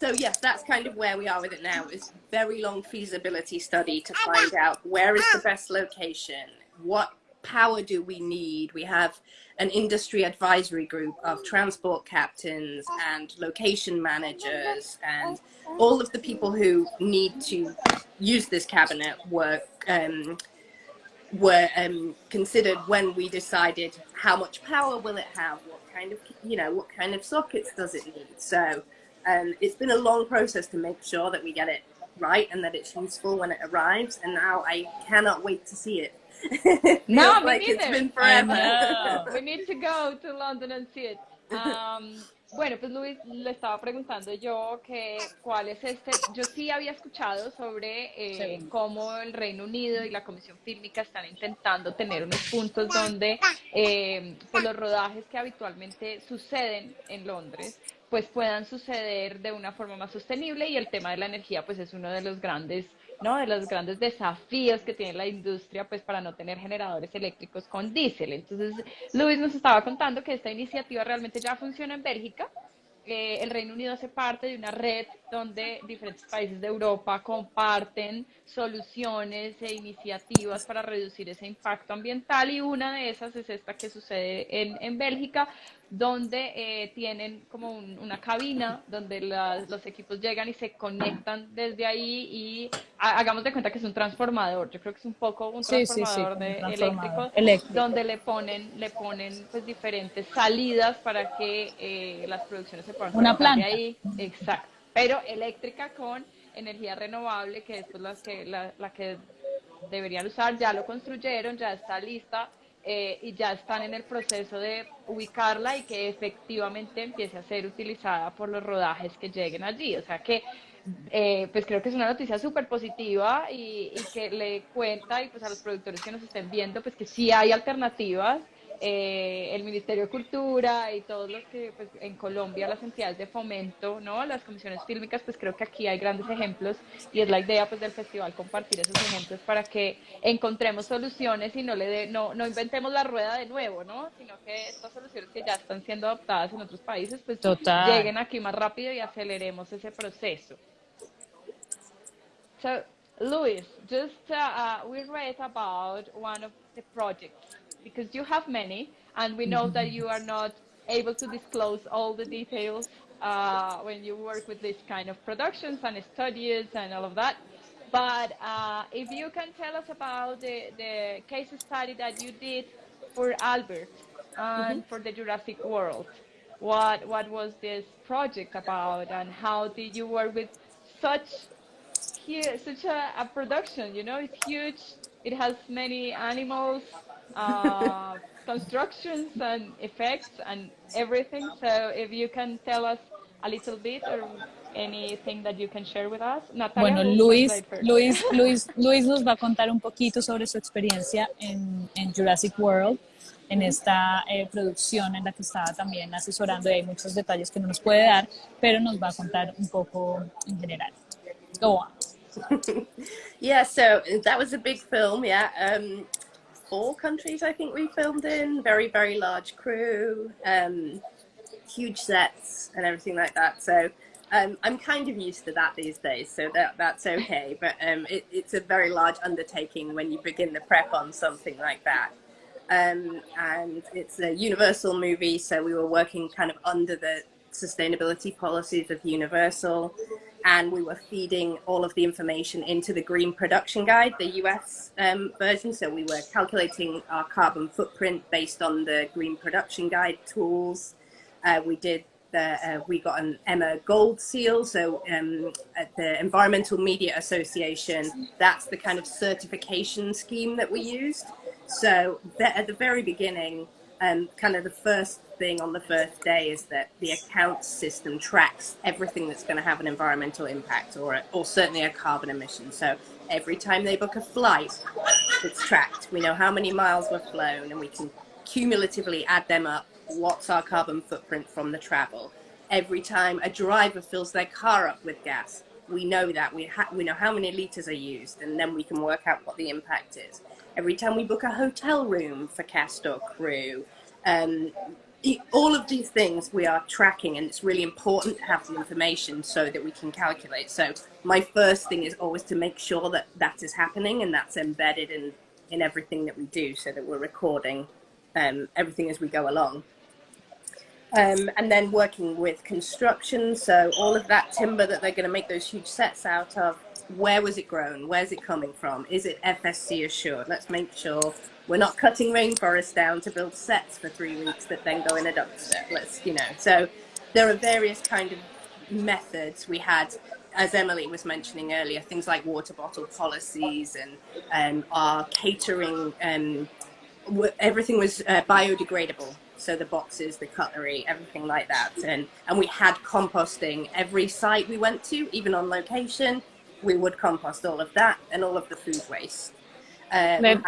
so yes, that's kind of where we are with it now. It's very long feasibility study to find out where is the best location, what power do we need. We have an industry advisory group of transport captains and location managers and all of the people who need to use this cabinet were um, were um, considered when we decided how much power will it have, what kind of you know what kind of sockets does it need. So um, it's been a long process to make sure that we get it right and that it's useful when it arrives. And now I cannot wait to see it. (laughs) No, like it's been forever. We need to go to London and see it. Um, bueno, pues Luis, le estaba preguntando yo que cuál es este. Yo sí había escuchado sobre eh, Sí. cómo el Reino Unido y la Comisión Fílmica están intentando tener unos puntos donde eh, pues los rodajes que habitualmente suceden en Londres pues puedan suceder de una forma más sostenible y el tema de la energía pues es uno de los grandes ¿no? de los grandes desafíos que tiene la industria pues para no tener generadores eléctricos con diésel. Entonces, Luis nos estaba contando que esta iniciativa realmente ya funciona en Bélgica. Eh, el Reino Unido hace parte de una red donde diferentes países de Europa comparten soluciones e iniciativas para reducir ese impacto ambiental y una de esas es esta que sucede en, en Bélgica, donde eh, tienen como un- una cabina donde las- los equipos llegan y se conectan desde ahí y ha- hagamos de cuenta que es un transformador. Yo creo que es un poco un Sí, sí, sí, transformador de transformador eléctrico, eléctrico. donde le ponen le ponen pues diferentes salidas para que eh, las producciones se puedan Una de planta. ahí. Exacto. Pero eléctrica con energía renovable, que es pues, la que la, la que deberían usar, ya lo construyeron, ya está lista eh, y ya están en el proceso de ubicarla y que efectivamente empiece a ser utilizada por los rodajes que lleguen allí. O sea que, eh, pues creo que es una noticia súper positiva y, y que le cuenta y pues a los productores que nos estén viendo, pues que sí hay alternativas. Eh, el Ministerio de Cultura y todos los que pues, en Colombia las entidades de fomento, ¿no? Las comisiones fílmicas, pues creo que aquí hay grandes ejemplos y es la idea pues del festival compartir esos ejemplos para que encontremos soluciones y no le de- no, no inventemos la rueda de nuevo, ¿no? Sino que estas soluciones que ya están siendo adoptadas en otros países pues Total. lleguen aquí más rápido y aceleremos ese proceso. So, Luis, just uh, uh, we read about one of the projects because you have many, and we know that you are not able to disclose all the details uh, when you work with this kind of productions and studies and all of that. But uh, if you can tell us about the, the case study that you did for Albert and for the Jurassic World, what what was this project about, and how did you work with such such a, a production. You know, it's huge. It has many animals, uh, constructions, and effects, and everything. So, if you can tell us a little bit or anything that you can share with us, Natalia. Bueno, Luis. Luis, (laughs) Luis, Luis nos va a contar un poquito sobre su experiencia en, en Jurassic World, en esta eh, producción en la que estaba también asesorando y hay muchos detalles que no nos puede dar, pero nos va a contar un poco en general. Go on. (laughs) Yeah, so that was a big film. Yeah, um, four countries I think we filmed in. Very very large crew, um, huge sets and everything like that. So um, I'm kind of used to that these days, so that that's okay. But um, it, it's a very large undertaking when you begin the prep on something like that. Um, and it's a Universal movie, so we were working kind of under the sustainability policies of Universal, and we were feeding all of the information into the Green Production Guide, the US um, version. So we were calculating our carbon footprint based on the Green Production Guide tools. Uh, we did the, uh, we got an Emma Gold Seal. So um, at the Environmental Media Association, that's the kind of certification scheme that we used. So at the very beginning, um, kind of the first thing on the first day is that the accounts system tracks everything that's going to have an environmental impact or, or certainly a carbon emission. So every time they book a flight, it's tracked. We know how many miles were flown and we can cumulatively add them up. What's our carbon footprint from the travel? Every time a driver fills their car up with gas, we know that. We, we know how many litres are used and then we can work out what the impact is. Every time we book a hotel room for cast or crew, um, all of these things we are tracking and it's really important to have the information so that we can calculate. So my first thing is always to make sure that that is happening and that's embedded in, in everything that we do so that we're recording um, everything as we go along. Um, and then working with construction, so all of that timber that they're going to make those huge sets out of, where was it grown? Where's it coming from? Is it FSC assured? Let's make sure we're not cutting rainforest down to build sets for three weeks that then go in a dumpster. Let's, you know, so there are various kind of methods we had as Emily was mentioning earlier, things like water bottle policies and um, our catering, um, everything was uh, biodegradable. So the boxes, the cutlery, everything like that. And, and we had composting every site we went to, even on location, we would compost all of that and all of the food waste. Uh, let,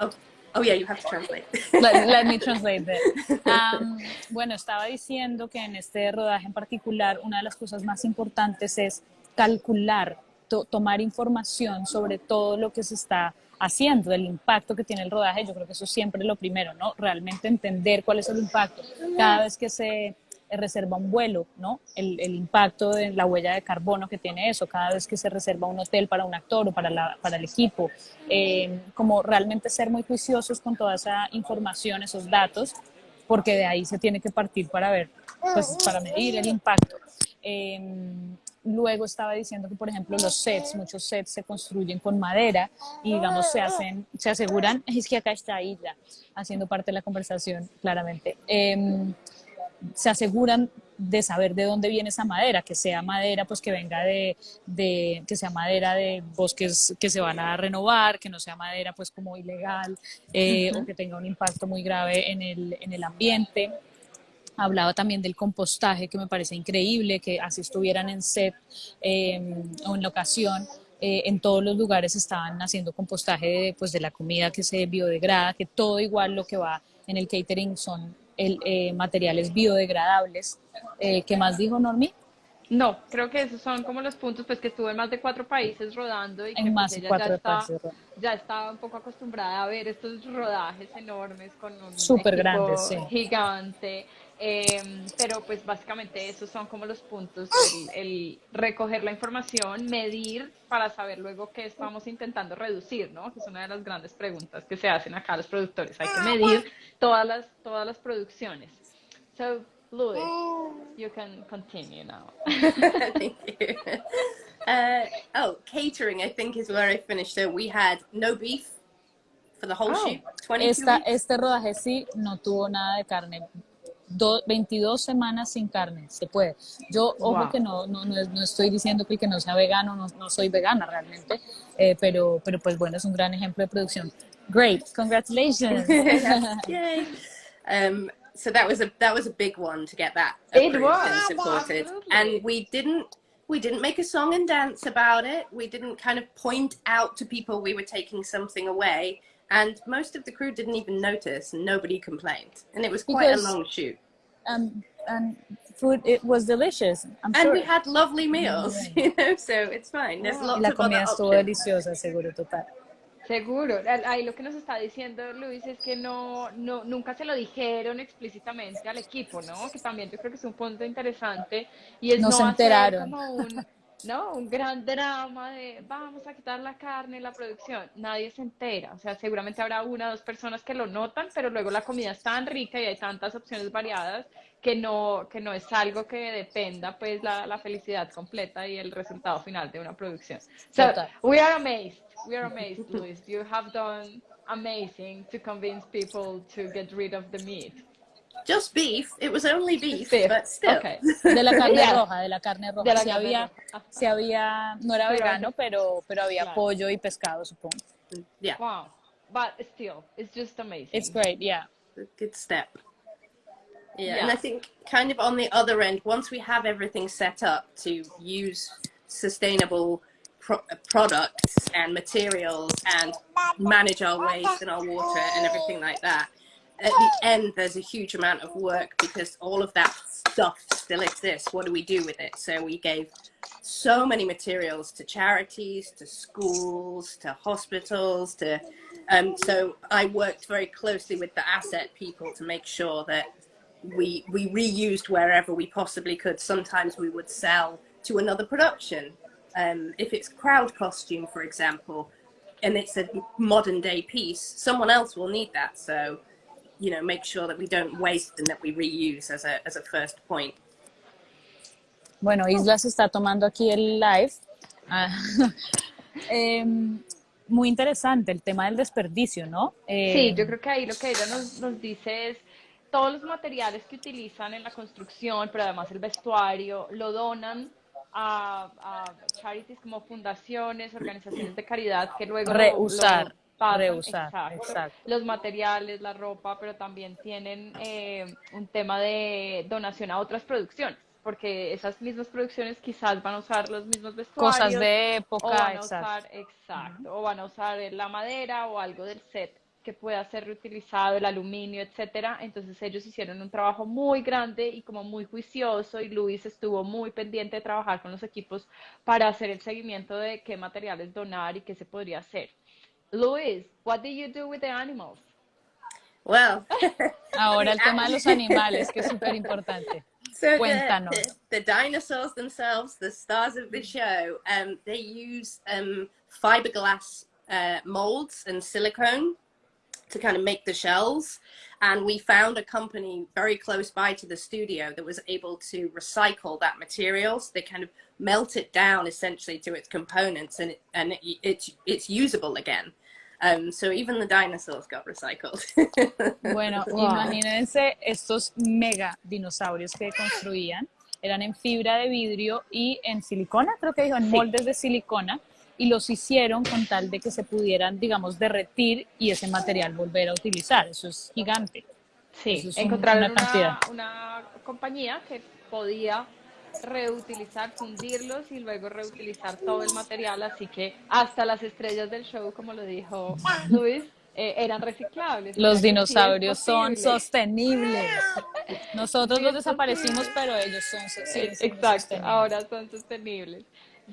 oh, oh, yeah, you have to translate. Let, let me translate that. Um, (laughs) bueno, estaba diciendo que en este rodaje en particular, una de las cosas más importantes es calcular, to, tomar información sobre todo lo que se está haciendo, del impacto que tiene el rodaje. Yo creo que eso siempre es lo primero, ¿no? Realmente entender cuál es el impacto. Cada vez que se reserva un vuelo, ¿no? El, impacto de la huella de carbono que tiene eso, cada vez que se reserva un hotel para un actor o para, la, para el equipo, eh, como realmente ser muy juiciosos con toda esa información, esos datos, porque de ahí se tiene que partir para ver, pues para medir el impacto. Eh, luego estaba diciendo que, por ejemplo, los sets, muchos sets se construyen con madera y, digamos, se hacen, se aseguran, (laughs) es que acá está Isla, haciendo parte de la conversación, claramente. Eh, se aseguran de saber de dónde viene esa madera, que sea madera pues que venga de, de, que sea madera de bosques que se van a renovar, que no sea madera pues como ilegal eh, o que tenga un impacto muy grave en el, en el ambiente. Hablaba también del compostaje, que me parece increíble, que así estuvieran en set eh, o en locación, eh, en todos los lugares estaban haciendo compostaje de, pues, de la comida que se biodegrada, que todo igual lo que va en el catering son el, eh, materiales biodegradables. Eh, ¿Qué más dijo Normi? No, creo que esos son como los puntos, pues que estuve en más de cuatro países rodando y que en más pues, de cuatro ya, está, ya estaba un poco acostumbrada a ver estos rodajes enormes con un Súper equipo grandes, sí. gigante. Eh, pero pues básicamente esos son como los puntos, el, el, recoger la información, medir para saber luego qué estamos intentando reducir, ¿no? Que es una de las grandes preguntas que se hacen acá los productores. Hay que medir todas las, todas las producciones. So, Louis, you can continue now. (laughs) Thank you. Uh, oh, catering, I think, is where I finished. So we had no beef for the whole Oh. shoot. 22 Esta, weeks. este rodaje sí no tuvo nada de carne. Do- 22 semanas sin carne, se puede. Yo, ojo Wow. que no, no, no, no estoy diciendo que el que no sea vegano, no, no soy vegana realmente, eh, pero, pero pues bueno, es un gran ejemplo de producción. Great, congratulations. (laughs) Yay. (laughs) Um, so that was a that was a big one to get that It was. and supported. And we didn't we didn't make a song and dance about it. We didn't kind of point out to people we were taking something away. And most of the crew didn't even notice, and nobody complained. And it was quite Because- a long shoot. and, and food, it was delicious, I'm And sure. we had lovely meals, Yeah. (laughs) you know, so it's fine. There's Wow. lots Y la of other comida estuvo options. deliciosa, seguro, total. Seguro. Al- Ahí lo que nos está diciendo Luis es que no, no, nunca se lo dijeron explícitamente al equipo, ¿no? Que también yo creo que es un punto interesante y es No no, se hacer enteraron. como un, (laughs) ¿no? Un gran drama de vamos a quitar la carne, la producción. Nadie se entera. O sea, seguramente habrá una o dos personas que lo notan, pero luego la comida es tan rica y hay tantas opciones variadas que no, que no es algo que dependa pues la, la felicidad completa y el resultado final de una producción. So, we are amazed. We are amazed, Luis. You have done amazing to convince people to get rid of the meat. Just beef. It was only beef, beef. but still. Okay. De la carne (laughs) Yeah. roja, de la carne roja. De la sí carne había, roja. Sí había, no era Pero vegano, pero, pero había Claro. pollo y pescado, supongo. Yeah. Wow. but still, it's just amazing. It's great, yeah. A good step. Yeah, Yeah. and I think kind of on the other end, once we have everything set up to use sustainable pro- uh, products and materials and manage our waste and our water and everything like that, at the end there's a huge amount of work because all of that stuff still exists. What do we do with it? So we gave so many materials to charities, to schools, to hospitals, to um, so I worked very closely with the asset people to make sure that we we reused wherever we possibly could. Sometimes we would sell to another production. Um, if it's crowd costume, for example, and it's a modern day piece, someone else will need that. So, you know, make sure that we don't waste and that we reuse as a as a first point. Bueno, Isla se está tomando aquí el live. Ah, (laughs) em, muy interesante el tema del desperdicio, ¿no? Eh, Sí, yo creo que ahí lo que ella nos, nos dice es todos los materiales que utilizan en la construcción, pero además el vestuario, lo donan a, a charities como fundaciones, organizaciones de caridad que luego lo- Reusar, lo pasan, exacto, exacto. los materiales, la ropa, pero también tienen eh, un tema de donación a otras producciones, porque esas mismas producciones quizás van a usar los mismos vestuarios. Cosas de O época, van a exacto. usar, exacto, o van a usar la madera o algo del set que pueda ser reutilizado, el aluminio, etcétera. Entonces ellos hicieron un trabajo muy grande y como muy juicioso y Luis estuvo muy pendiente de trabajar con los equipos para hacer el seguimiento de qué materiales donar y qué se podría hacer. Luis, what did you do with the animals? Well, (laughs) Ahora el tema de los animales, que es súper importante. (laughs) So the, the, the dinosaurs themselves, the stars of the show, um, they use um, fiberglass uh, molds and silicone to kind of make the shells. And we found a company very close by to the studio that was able to recycle that material. So they kind of melt it down essentially to its components, and it, and it, it's it's usable again. Um, so even the dinosaurs got recycled. (laughs) Bueno, imagínense estos mega dinosaurios que construían. Eran en fibra de vidrio y en silicona, creo que dijo, en Sí. moldes de silicona. Y los hicieron con tal de que se pudieran, digamos, derretir y ese material volver a utilizar. Eso es gigante. Sí, Eso es encontraron una cantidad. una, una compañía que podía reutilizar, fundirlos y luego reutilizar todo el material, así que hasta las estrellas del show, como lo dijo Luis, eh, eran reciclables. Los sí dinosaurios son sostenibles. Nosotros Sí, los es desaparecimos, pero ellos son, so- siguen siendo Exacto, sostenibles. ahora son sostenibles.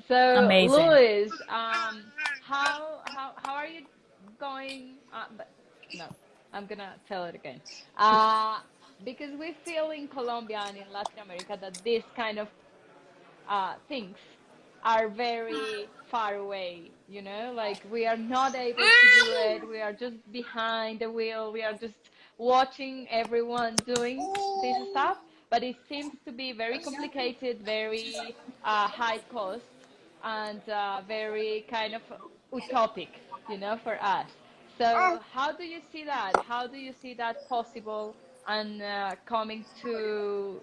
So, Amazing. Luis, um, how, how, how are you going? Uh, but, no, I'm gonna tell it again. Uh, because we feel in Colombia and in Latin America that this kind of uh, things are very far away, you know, like we are not able to do it. We are just behind the wheel. We are just watching everyone doing this stuff. But it seems to be very complicated, very uh, high cost, and uh, very kind of utopic, you know, for us. So how do you see that? How do you see that possible and uh, coming to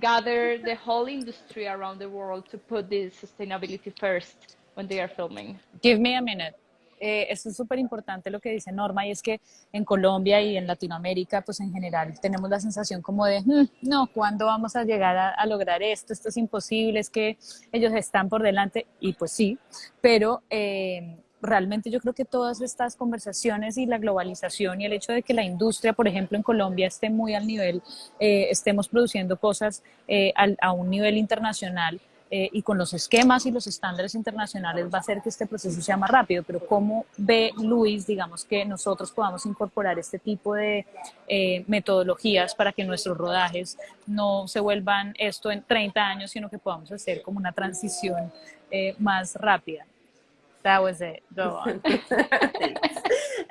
gather the whole industry around the world to put this sustainability first when they are filming? Give me a minute. Eh, es súper importante lo que dice Norma y es que en Colombia y en Latinoamérica, pues en general tenemos la sensación como de, "Mm, no, ¿cuándo vamos a llegar a, a lograr esto? Esto es imposible, es que ellos están por delante y pues sí, pero eh, realmente yo creo que todas estas conversaciones y la globalización y el hecho de que la industria, por ejemplo, en Colombia esté muy al nivel, eh, estemos produciendo cosas eh, a un nivel internacional, eh, y con los esquemas y los estándares internacionales va a hacer que este proceso sea más rápido, pero ¿cómo ve Luis, digamos, que nosotros podamos incorporar este tipo de metodologías para que nuestros rodajes no se vuelvan esto en 30 años, sino que podamos hacer como una transición más rápida? That was it. Go (laughs) on.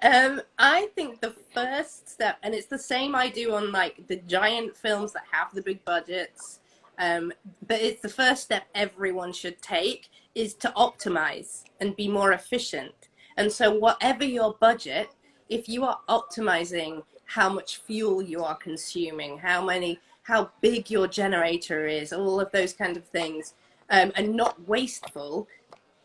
um, I think the first step, and it's the same I do on like the giant films that have the big budgets, um, but it's the first step everyone should take is to optimize and be more efficient. And so, whatever your budget, if you are optimizing how much fuel you are consuming, how many, how big your generator is, all of those kind of things, um, and not wasteful,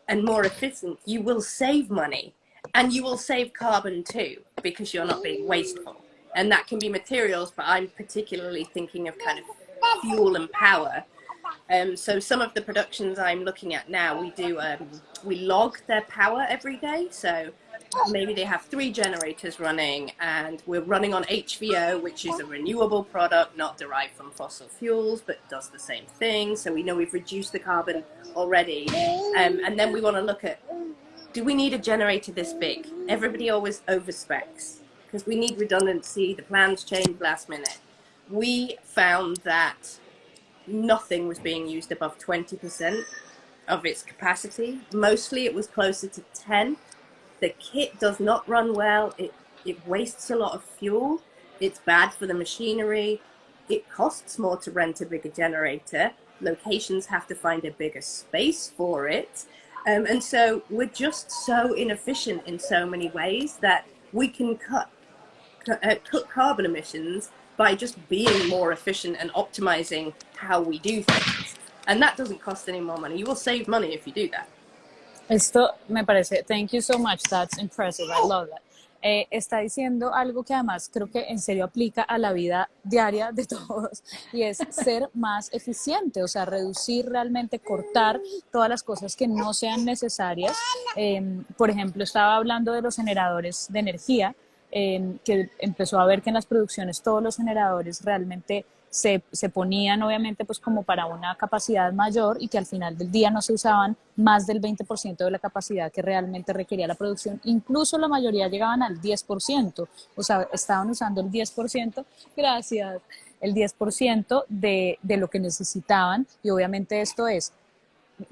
and more efficient, you will save money. and you will save carbon too because you're not being wasteful and that can be materials but i'm particularly thinking of kind of fuel and power um, so some of the productions i'm looking at now we do um, we log their power every day so maybe they have three generators running and we're running on hvo which is a renewable product not derived from fossil fuels but does the same thing so we know we've reduced the carbon already um, and then we want to look at do we need a generator this big? Everybody always overspecs because we need redundancy. The plans change last minute. We found that nothing was being used above 20% of its capacity. Mostly it was closer to 10. The kit does not run well. It, it wastes a lot of fuel. It's bad for the machinery. It costs more to rent a bigger generator. Locations have to find a bigger space for it. Um, and so we're just so inefficient in so many ways that we can cut, uh, cut carbon emissions by just being more efficient and optimizing how we do things. And that doesn't cost any more money. You will save money if you do that. Esto me parece, thank you so much, that's impressive, I love that. Eh, está diciendo algo que además creo que en serio aplica a la vida diaria de todos y es ser más eficiente, o sea, reducir realmente, cortar todas las cosas que no sean necesarias. Em, por ejemplo, estaba hablando de los generadores de energía, em, que empezó a ver que en las producciones todos los generadores realmente se, se, ponían obviamente pues como para una capacidad mayor y que al final del día no se usaban más del 20% de la capacidad que realmente requería la producción, incluso la mayoría llegaban al 10%, o sea, estaban usando el 10%, gracias, el 10% de, de lo que necesitaban. Y obviamente esto es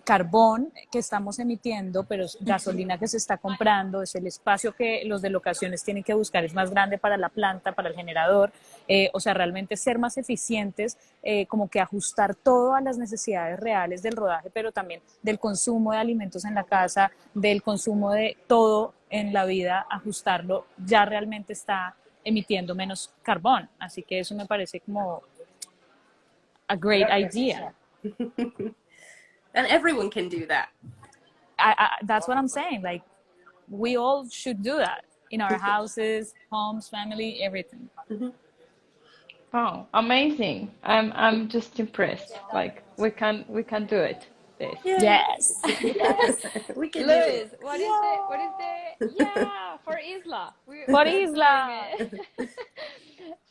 carbón que estamos emitiendo, pero gasolina que se está comprando, es el espacio que los de locaciones tienen que buscar, es más grande para la planta, para el generador, eh, o sea, realmente ser más eficientes, eh, como que ajustar todo a las necesidades reales del rodaje, pero también del consumo de alimentos en la casa, del consumo de todo en la vida, ajustarlo, ya realmente está emitiendo menos carbón. Así que eso me parece como a great idea. (laughs) and everyone can do that. I, I, that's what I'm saying. Like, we all should do that in our houses, homes, family, everything. Mm-hmm. Oh, amazing! I'm I'm just impressed. Like we can we can do it. This. Yes. yes. (laughs) we can Luis, what is yeah. the what is the yeah for Isla? We, (laughs) for Isla. (laughs)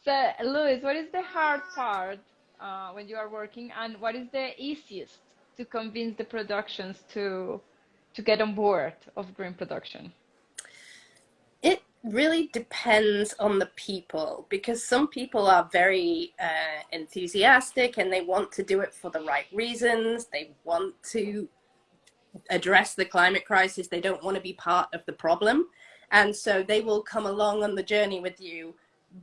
so Luis, what is the hard part uh, when you are working, and what is the easiest to convince the productions to to get on board of green production? It really depends on the people because some people are very uh, enthusiastic and they want to do it for the right reasons. They want to address the climate crisis. They don't want to be part of the problem. And so they will come along on the journey with you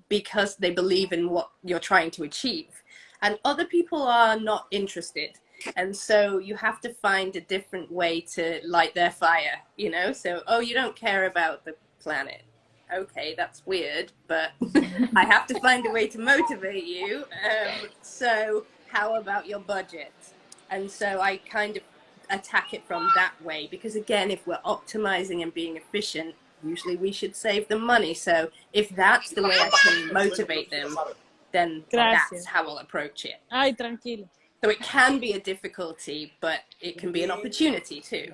because they believe in what you're trying to achieve. And other people are not interested and so you have to find a different way to light their fire you know? So oh you don't care about the planet. Okay that's weird but (laughs) i have to find a way to motivate you. Um, so how about your budget? And so i kind of attack it from that way because again if we're optimizing and being efficient usually we should save them money. So if that's the way i can motivate them then Gracias. that's how i'll approach it. Ay tranquilo So it can be a difficulty, but it can be an opportunity too.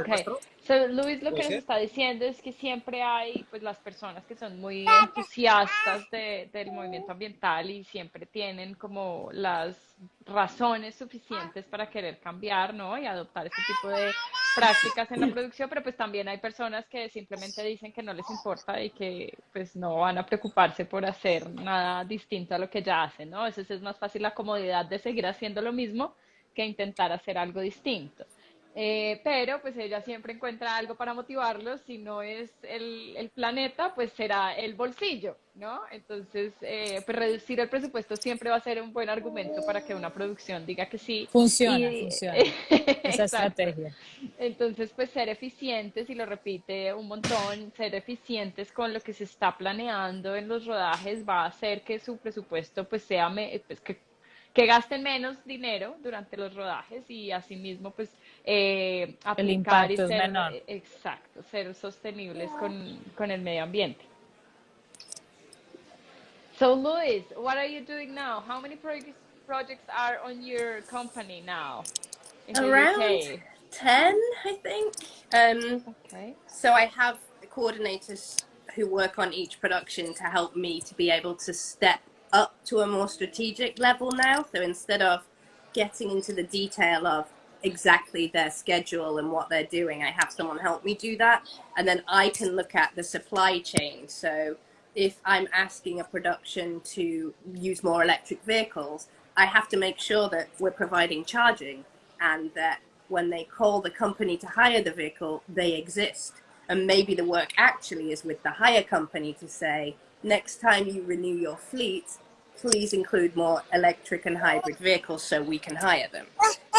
Okay. So Luis lo que nos está diciendo es que siempre hay pues las personas que son muy entusiastas de, del movimiento ambiental y siempre tienen como las razones suficientes para querer cambiar, ¿no? Y adoptar este tipo de prácticas en la producción, pero pues también hay personas que simplemente dicen que no les importa y que pues no van a preocuparse por hacer nada distinto a lo que ya hacen, ¿no? Entonces es más fácil la comodidad de seguir haciendo lo mismo que intentar hacer algo distinto. Eh, pero pues ella siempre encuentra algo para motivarlos, si no es el, el planeta, pues será el bolsillo, ¿no? Entonces, eh, pues reducir el presupuesto siempre va a ser un buen argumento para que una producción diga que sí. Funciona, funciona. (laughs) Esa estrategia. Entonces, pues ser eficientes, y lo repite un montón, ser eficientes con lo que se está planeando en los rodajes va a hacer que su presupuesto pues sea, pues, que que gasten menos dinero durante los rodajes y asimismo pues eh, El aplicar y impacto es menor. exacto, ser sostenibles con, con el medio ambiente. So Luis, what are you doing now? How many projects projects are on your company now in the Around 10, I think. Um, Okay. so I have coordinators who work on each production to help me to be able to step up to a more strategic level now. So instead of getting into the detail of exactly their schedule and what they're doing, I have someone help me do that. And then I can look at the supply chain. So if I'm asking a production to use more electric vehicles, I have to make sure that we're providing charging and that when they call the company to hire the vehicle, they exist. And maybe the work actually is with the hire company to say, next time you renew your fleet, please include more electric and hybrid vehicles so we can hire them.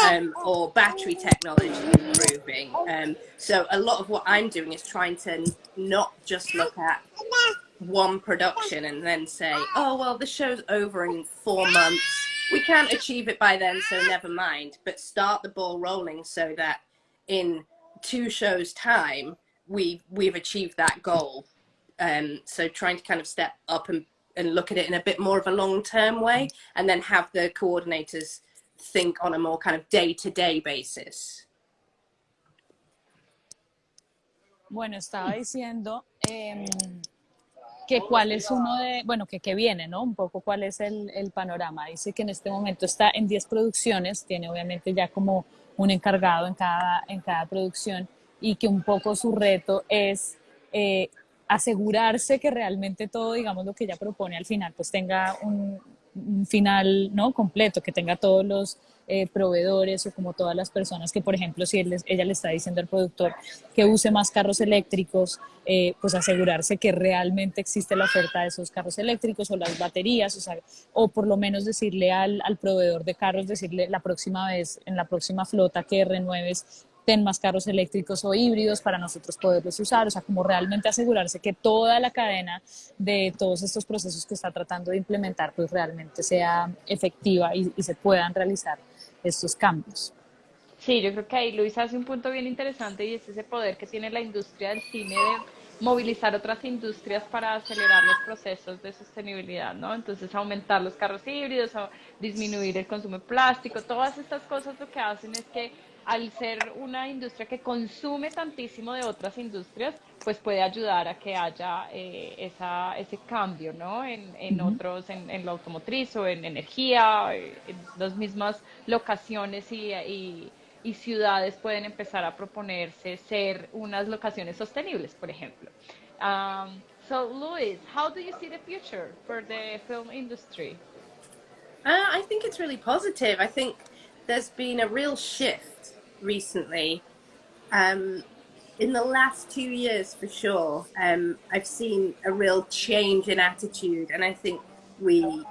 Um, or battery technology improving. Um, so a lot of what I'm doing is trying to not just look at one production and then say, oh, well, the show's over in four months. We can't achieve it by then, so never mind. But start the ball rolling so that in two shows' time, we, we've achieved that goal. Um, so trying to kind of step up and, and look at it in a bit more of a long term way and then have the coordinators think on a more kind of day to day basis. Bueno, estaba diciendo em, que cuál es uno de, bueno, que, que viene, ¿no? Un poco cuál es el, el panorama. Dice que en este momento está en 10 producciones, tiene obviamente ya como un encargado en cada, en cada producción y que un poco su reto es eh, asegurarse que realmente todo, digamos, lo que ella propone al final, pues tenga un, final no completo, que tenga todos los eh, proveedores o como todas las personas que, por ejemplo, si él ella le está diciendo al productor que use más carros eléctricos, eh, pues asegurarse que realmente existe la oferta de esos carros eléctricos o las baterías, o, sea, o por lo menos decirle al, al proveedor de carros, decirle la próxima vez, en la próxima flota que renueves, ten más carros eléctricos o híbridos para nosotros poderlos usar, o sea, como realmente asegurarse que toda la cadena de todos estos procesos que está tratando de implementar, pues realmente sea efectiva y, y se puedan realizar estos cambios. Sí, yo creo que ahí Luis hace un punto bien interesante y es ese poder que tiene la industria del cine de movilizar otras industrias para acelerar los procesos de sostenibilidad, ¿no? Entonces aumentar los carros híbridos, disminuir el consumo de plástico, todas estas cosas lo que hacen es que al ser una industria que consume tantísimo de otras industrias, pues puede ayudar a que haya eh, esa, ese cambio, ¿no? En, en otros, en, en lo automotriz o en energía, eh, en las mismas locaciones y, y, y ciudades pueden empezar a proponerse ser unas locaciones sostenibles, por ejemplo. Um, so, Luis, how do you see the future for the film industry? Uh, I think it's really positive. I think there's been a real shift recently. Um, in the last two years, for sure, um, I've seen a real change in attitude, and I think we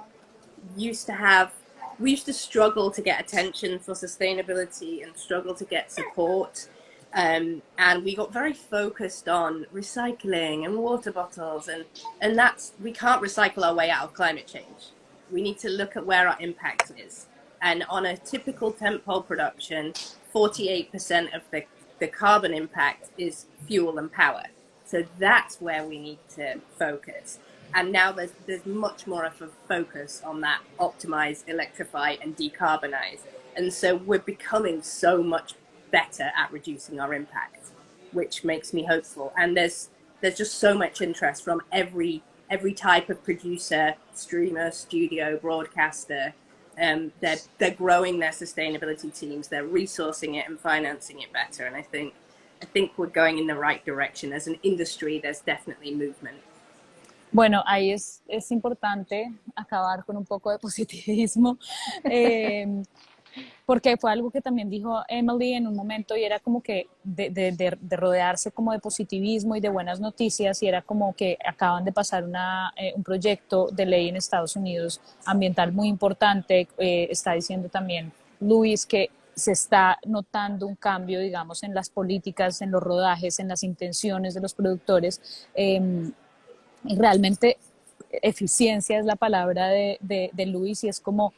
used to have we used to struggle to get attention for sustainability and struggle to get support. Um, and we got very focused on recycling and water bottles, and, and that's we can't recycle our way out of climate change. We need to look at where our impact is. And on a typical tentpole production, 48% of the, the carbon impact is fuel and power. So that's where we need to focus. And now there's, there's much more of a focus on that optimize, electrify, and decarbonize. And so we're becoming so much better at reducing our impact, which makes me hopeful. And there's there's just so much interest from every every type of producer, streamer, studio, broadcaster. Um, they're they're growing their sustainability teams. They're resourcing it and financing it better. And I think I think we're going in the right direction. As an industry, there's definitely movement. Bueno, ahí es, es importante acabar con un poco de positivismo, (laughs) eh, porque fue algo que también dijo Emily en un momento y era como que de, de, de, de, rodearse como de positivismo y de buenas noticias y era como que acaban de pasar una, eh, un proyecto de ley en Estados Unidos ambiental muy importante, eh, está diciendo también Luis que se está notando un cambio, digamos, en las políticas, en los rodajes, en las intenciones de los productores. Eh, realmente eficiencia es la palabra de, de, de Luis y es como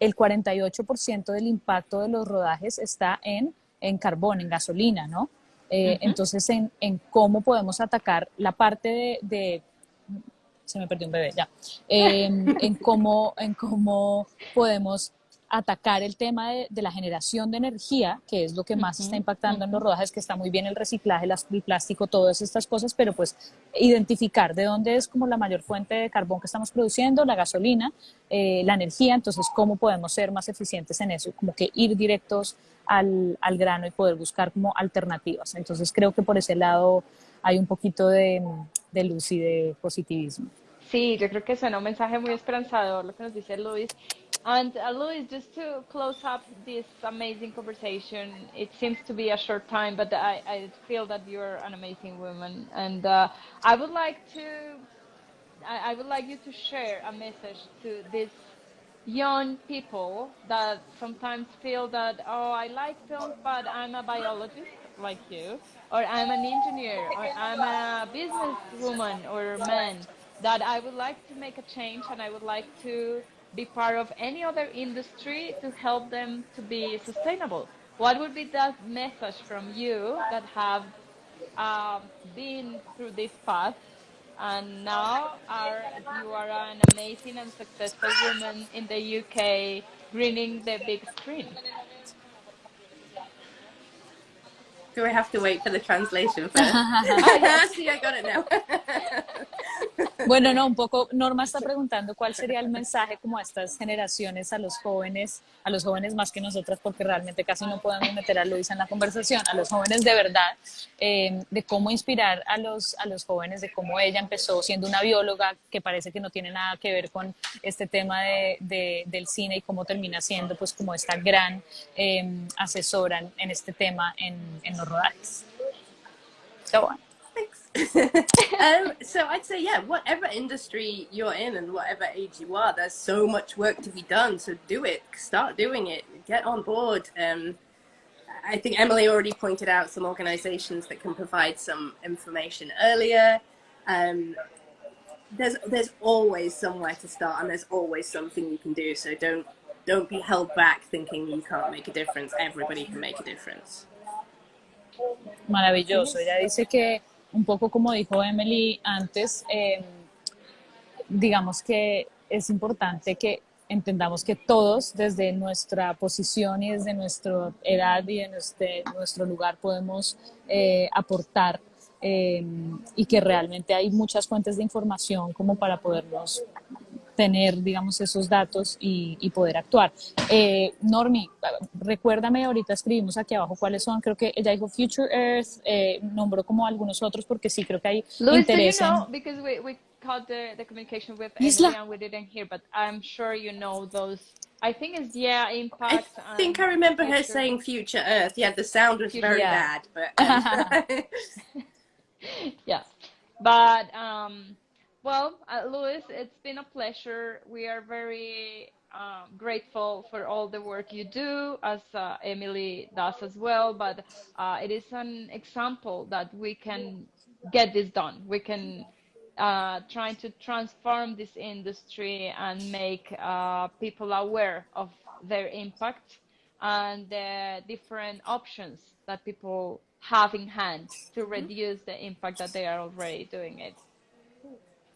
el 48% del impacto de los rodajes está en, en carbón, en gasolina, ¿no? Eh, entonces, en, en, cómo podemos atacar la parte de, de se me perdió un bebé, ya, em, en, cómo, en cómo podemos atacar el tema de, la generación de energía, que es lo que más está impactando en los rodajes, que está muy bien el reciclaje, el plástico, todas estas cosas, pero pues identificar de dónde es como la mayor fuente de carbón que estamos produciendo, la gasolina, eh, la energía, entonces cómo podemos ser más eficientes en eso, como que ir directos al, al grano y poder buscar como alternativas. Entonces creo que por ese lado hay un poquito de, de luz y de positivismo. Sí, yo creo que suena un mensaje muy esperanzador lo que nos dice Luis. And uh, Luis, just to close up this amazing conversation, it seems to be a short time, but I, I feel that you're an amazing woman, and uh, I would like to, I, I would like you to share a message to these young people that sometimes feel that oh, I like films, but I'm a biologist like you, or I'm an engineer, or I'm a businesswoman or man that I would like to make a change and I would like to be part of any other industry to help them to be sustainable. What would be that message from you that have um, been through this path and now are you are an amazing and successful woman in the UK greening the big screen? Do I have to wait for the translation (laughs) first? oh, (laughs) yeah, (laughs) see, I got it now. Bueno, no, un poco, Norma está preguntando cuál sería el mensaje como a estas generaciones, a los jóvenes, a los jóvenes más que nosotras, porque realmente casi no podemos meter a Luisa en la conversación, a los jóvenes de verdad, eh, de cómo inspirar a los, a los jóvenes, de cómo ella empezó siendo una bióloga que parece que no tiene nada que ver con este tema de, del cine y cómo termina siendo pues como esta gran eh, asesora en, este tema en, en los rodajes. Um, so I'd say, yeah, whatever industry you're in and whatever age you are, there's so much work to be done. So do it, start doing it, get on board. Um, I think Emily already pointed out some organizations that can provide some information earlier. Um, there's there's always somewhere to start and there's always something you can do. So don't don't be held back thinking you can't make a difference. Everybody can make a difference. Maravilloso. Ella dice que un poco como dijo Emily antes, eh, digamos que es importante que entendamos que todos desde nuestra posición y desde nuestra edad y en nuestro lugar podemos eh, aportar eh, y que realmente hay muchas fuentes de información como para podernos tener, digamos, esos datos y, y poder actuar. Eh, Normi, recuérdame, ahorita escribimos aquí abajo cuáles son, creo que ella dijo Future Earth, eh, nombró como algunos otros porque sí creo que hay Luis, interés do you know, because we, we caught the, the communication with Emily and we didn't hear, but I'm sure you know those I think it's yeah impact. I think I remember future. her saying future Earth. Yeah, the sound was very yeah. bad, but um. (laughs) (laughs) yeah, but um, Well, uh, Louis, it's been a pleasure. We are very um, grateful for all the work you do, as uh, Emily does as well. But uh, it is an example that we can get this done. We can uh, try to transform this industry and make uh, people aware of their impact and the different options that people have in hand to reduce the impact that they are already doing it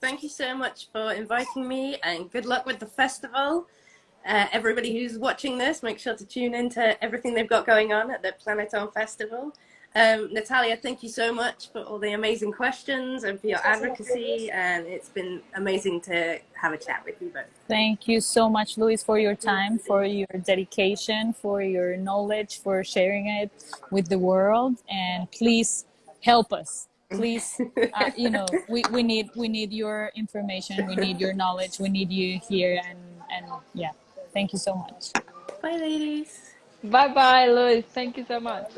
thank you so much for inviting me and good luck with the festival. Uh, everybody who's watching this, make sure to tune into everything they've got going on at the Planeton Festival. Um, Natalia, thank you so much for all the amazing questions and for your advocacy. And it's been amazing to have a chat with you both. Thank you so much, Luis, for your time, for your dedication, for your knowledge, for sharing it with the world. And please help us please uh, (laughs) you know we, we need we need your information we need your knowledge we need you here and and yeah. Thank you so much. Bye ladies. Bye bye Louis thank you so much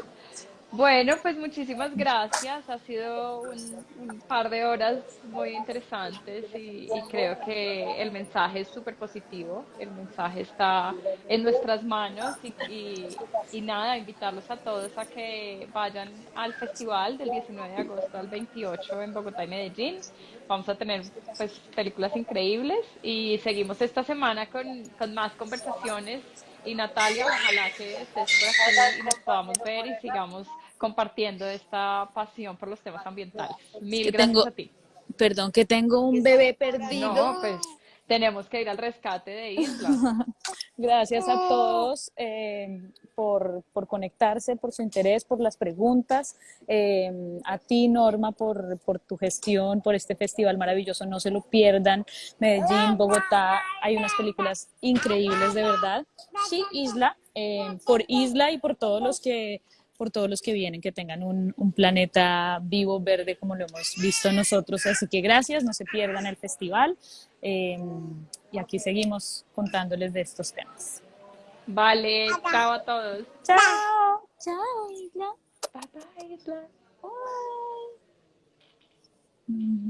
Bueno, pues muchísimas gracias. Ha sido un, par de horas muy interesantes y, creo que el mensaje es súper positivo. El mensaje está en nuestras manos y, y, y nada, invitarlos a todos a que vayan al festival del 19 de agosto al 28 en Bogotá y Medellín. Vamos a tener pues películas increíbles y seguimos esta semana con, con más conversaciones y Natalia, ojalá que estés por aquí y nos podamos ver y sigamos compartiendo esta pasión por los temas ambientales. Mil Que gracias tengo, a ti. perdón, que tengo un bebé perdido. No, pues tenemos que ir al rescate de Isla. (laughs) Gracias a todos eh, por, por conectarse, por su interés, por las preguntas. Eh, a ti, Norma, por, por tu gestión, por este festival maravilloso. No se lo pierdan. Medellín, Bogotá, hay unas películas increíbles, de verdad. Sí, Isla, eh, por Isla y por todos los que por todos los que vienen, que tengan un, un planeta vivo, verde, como lo hemos visto nosotros. Así que gracias, no se pierdan el festival. Eh, y aquí seguimos contándoles de estos temas. Vale, chao a todos. Chao. Chao, Isla. Bye bye, Isla. Bye.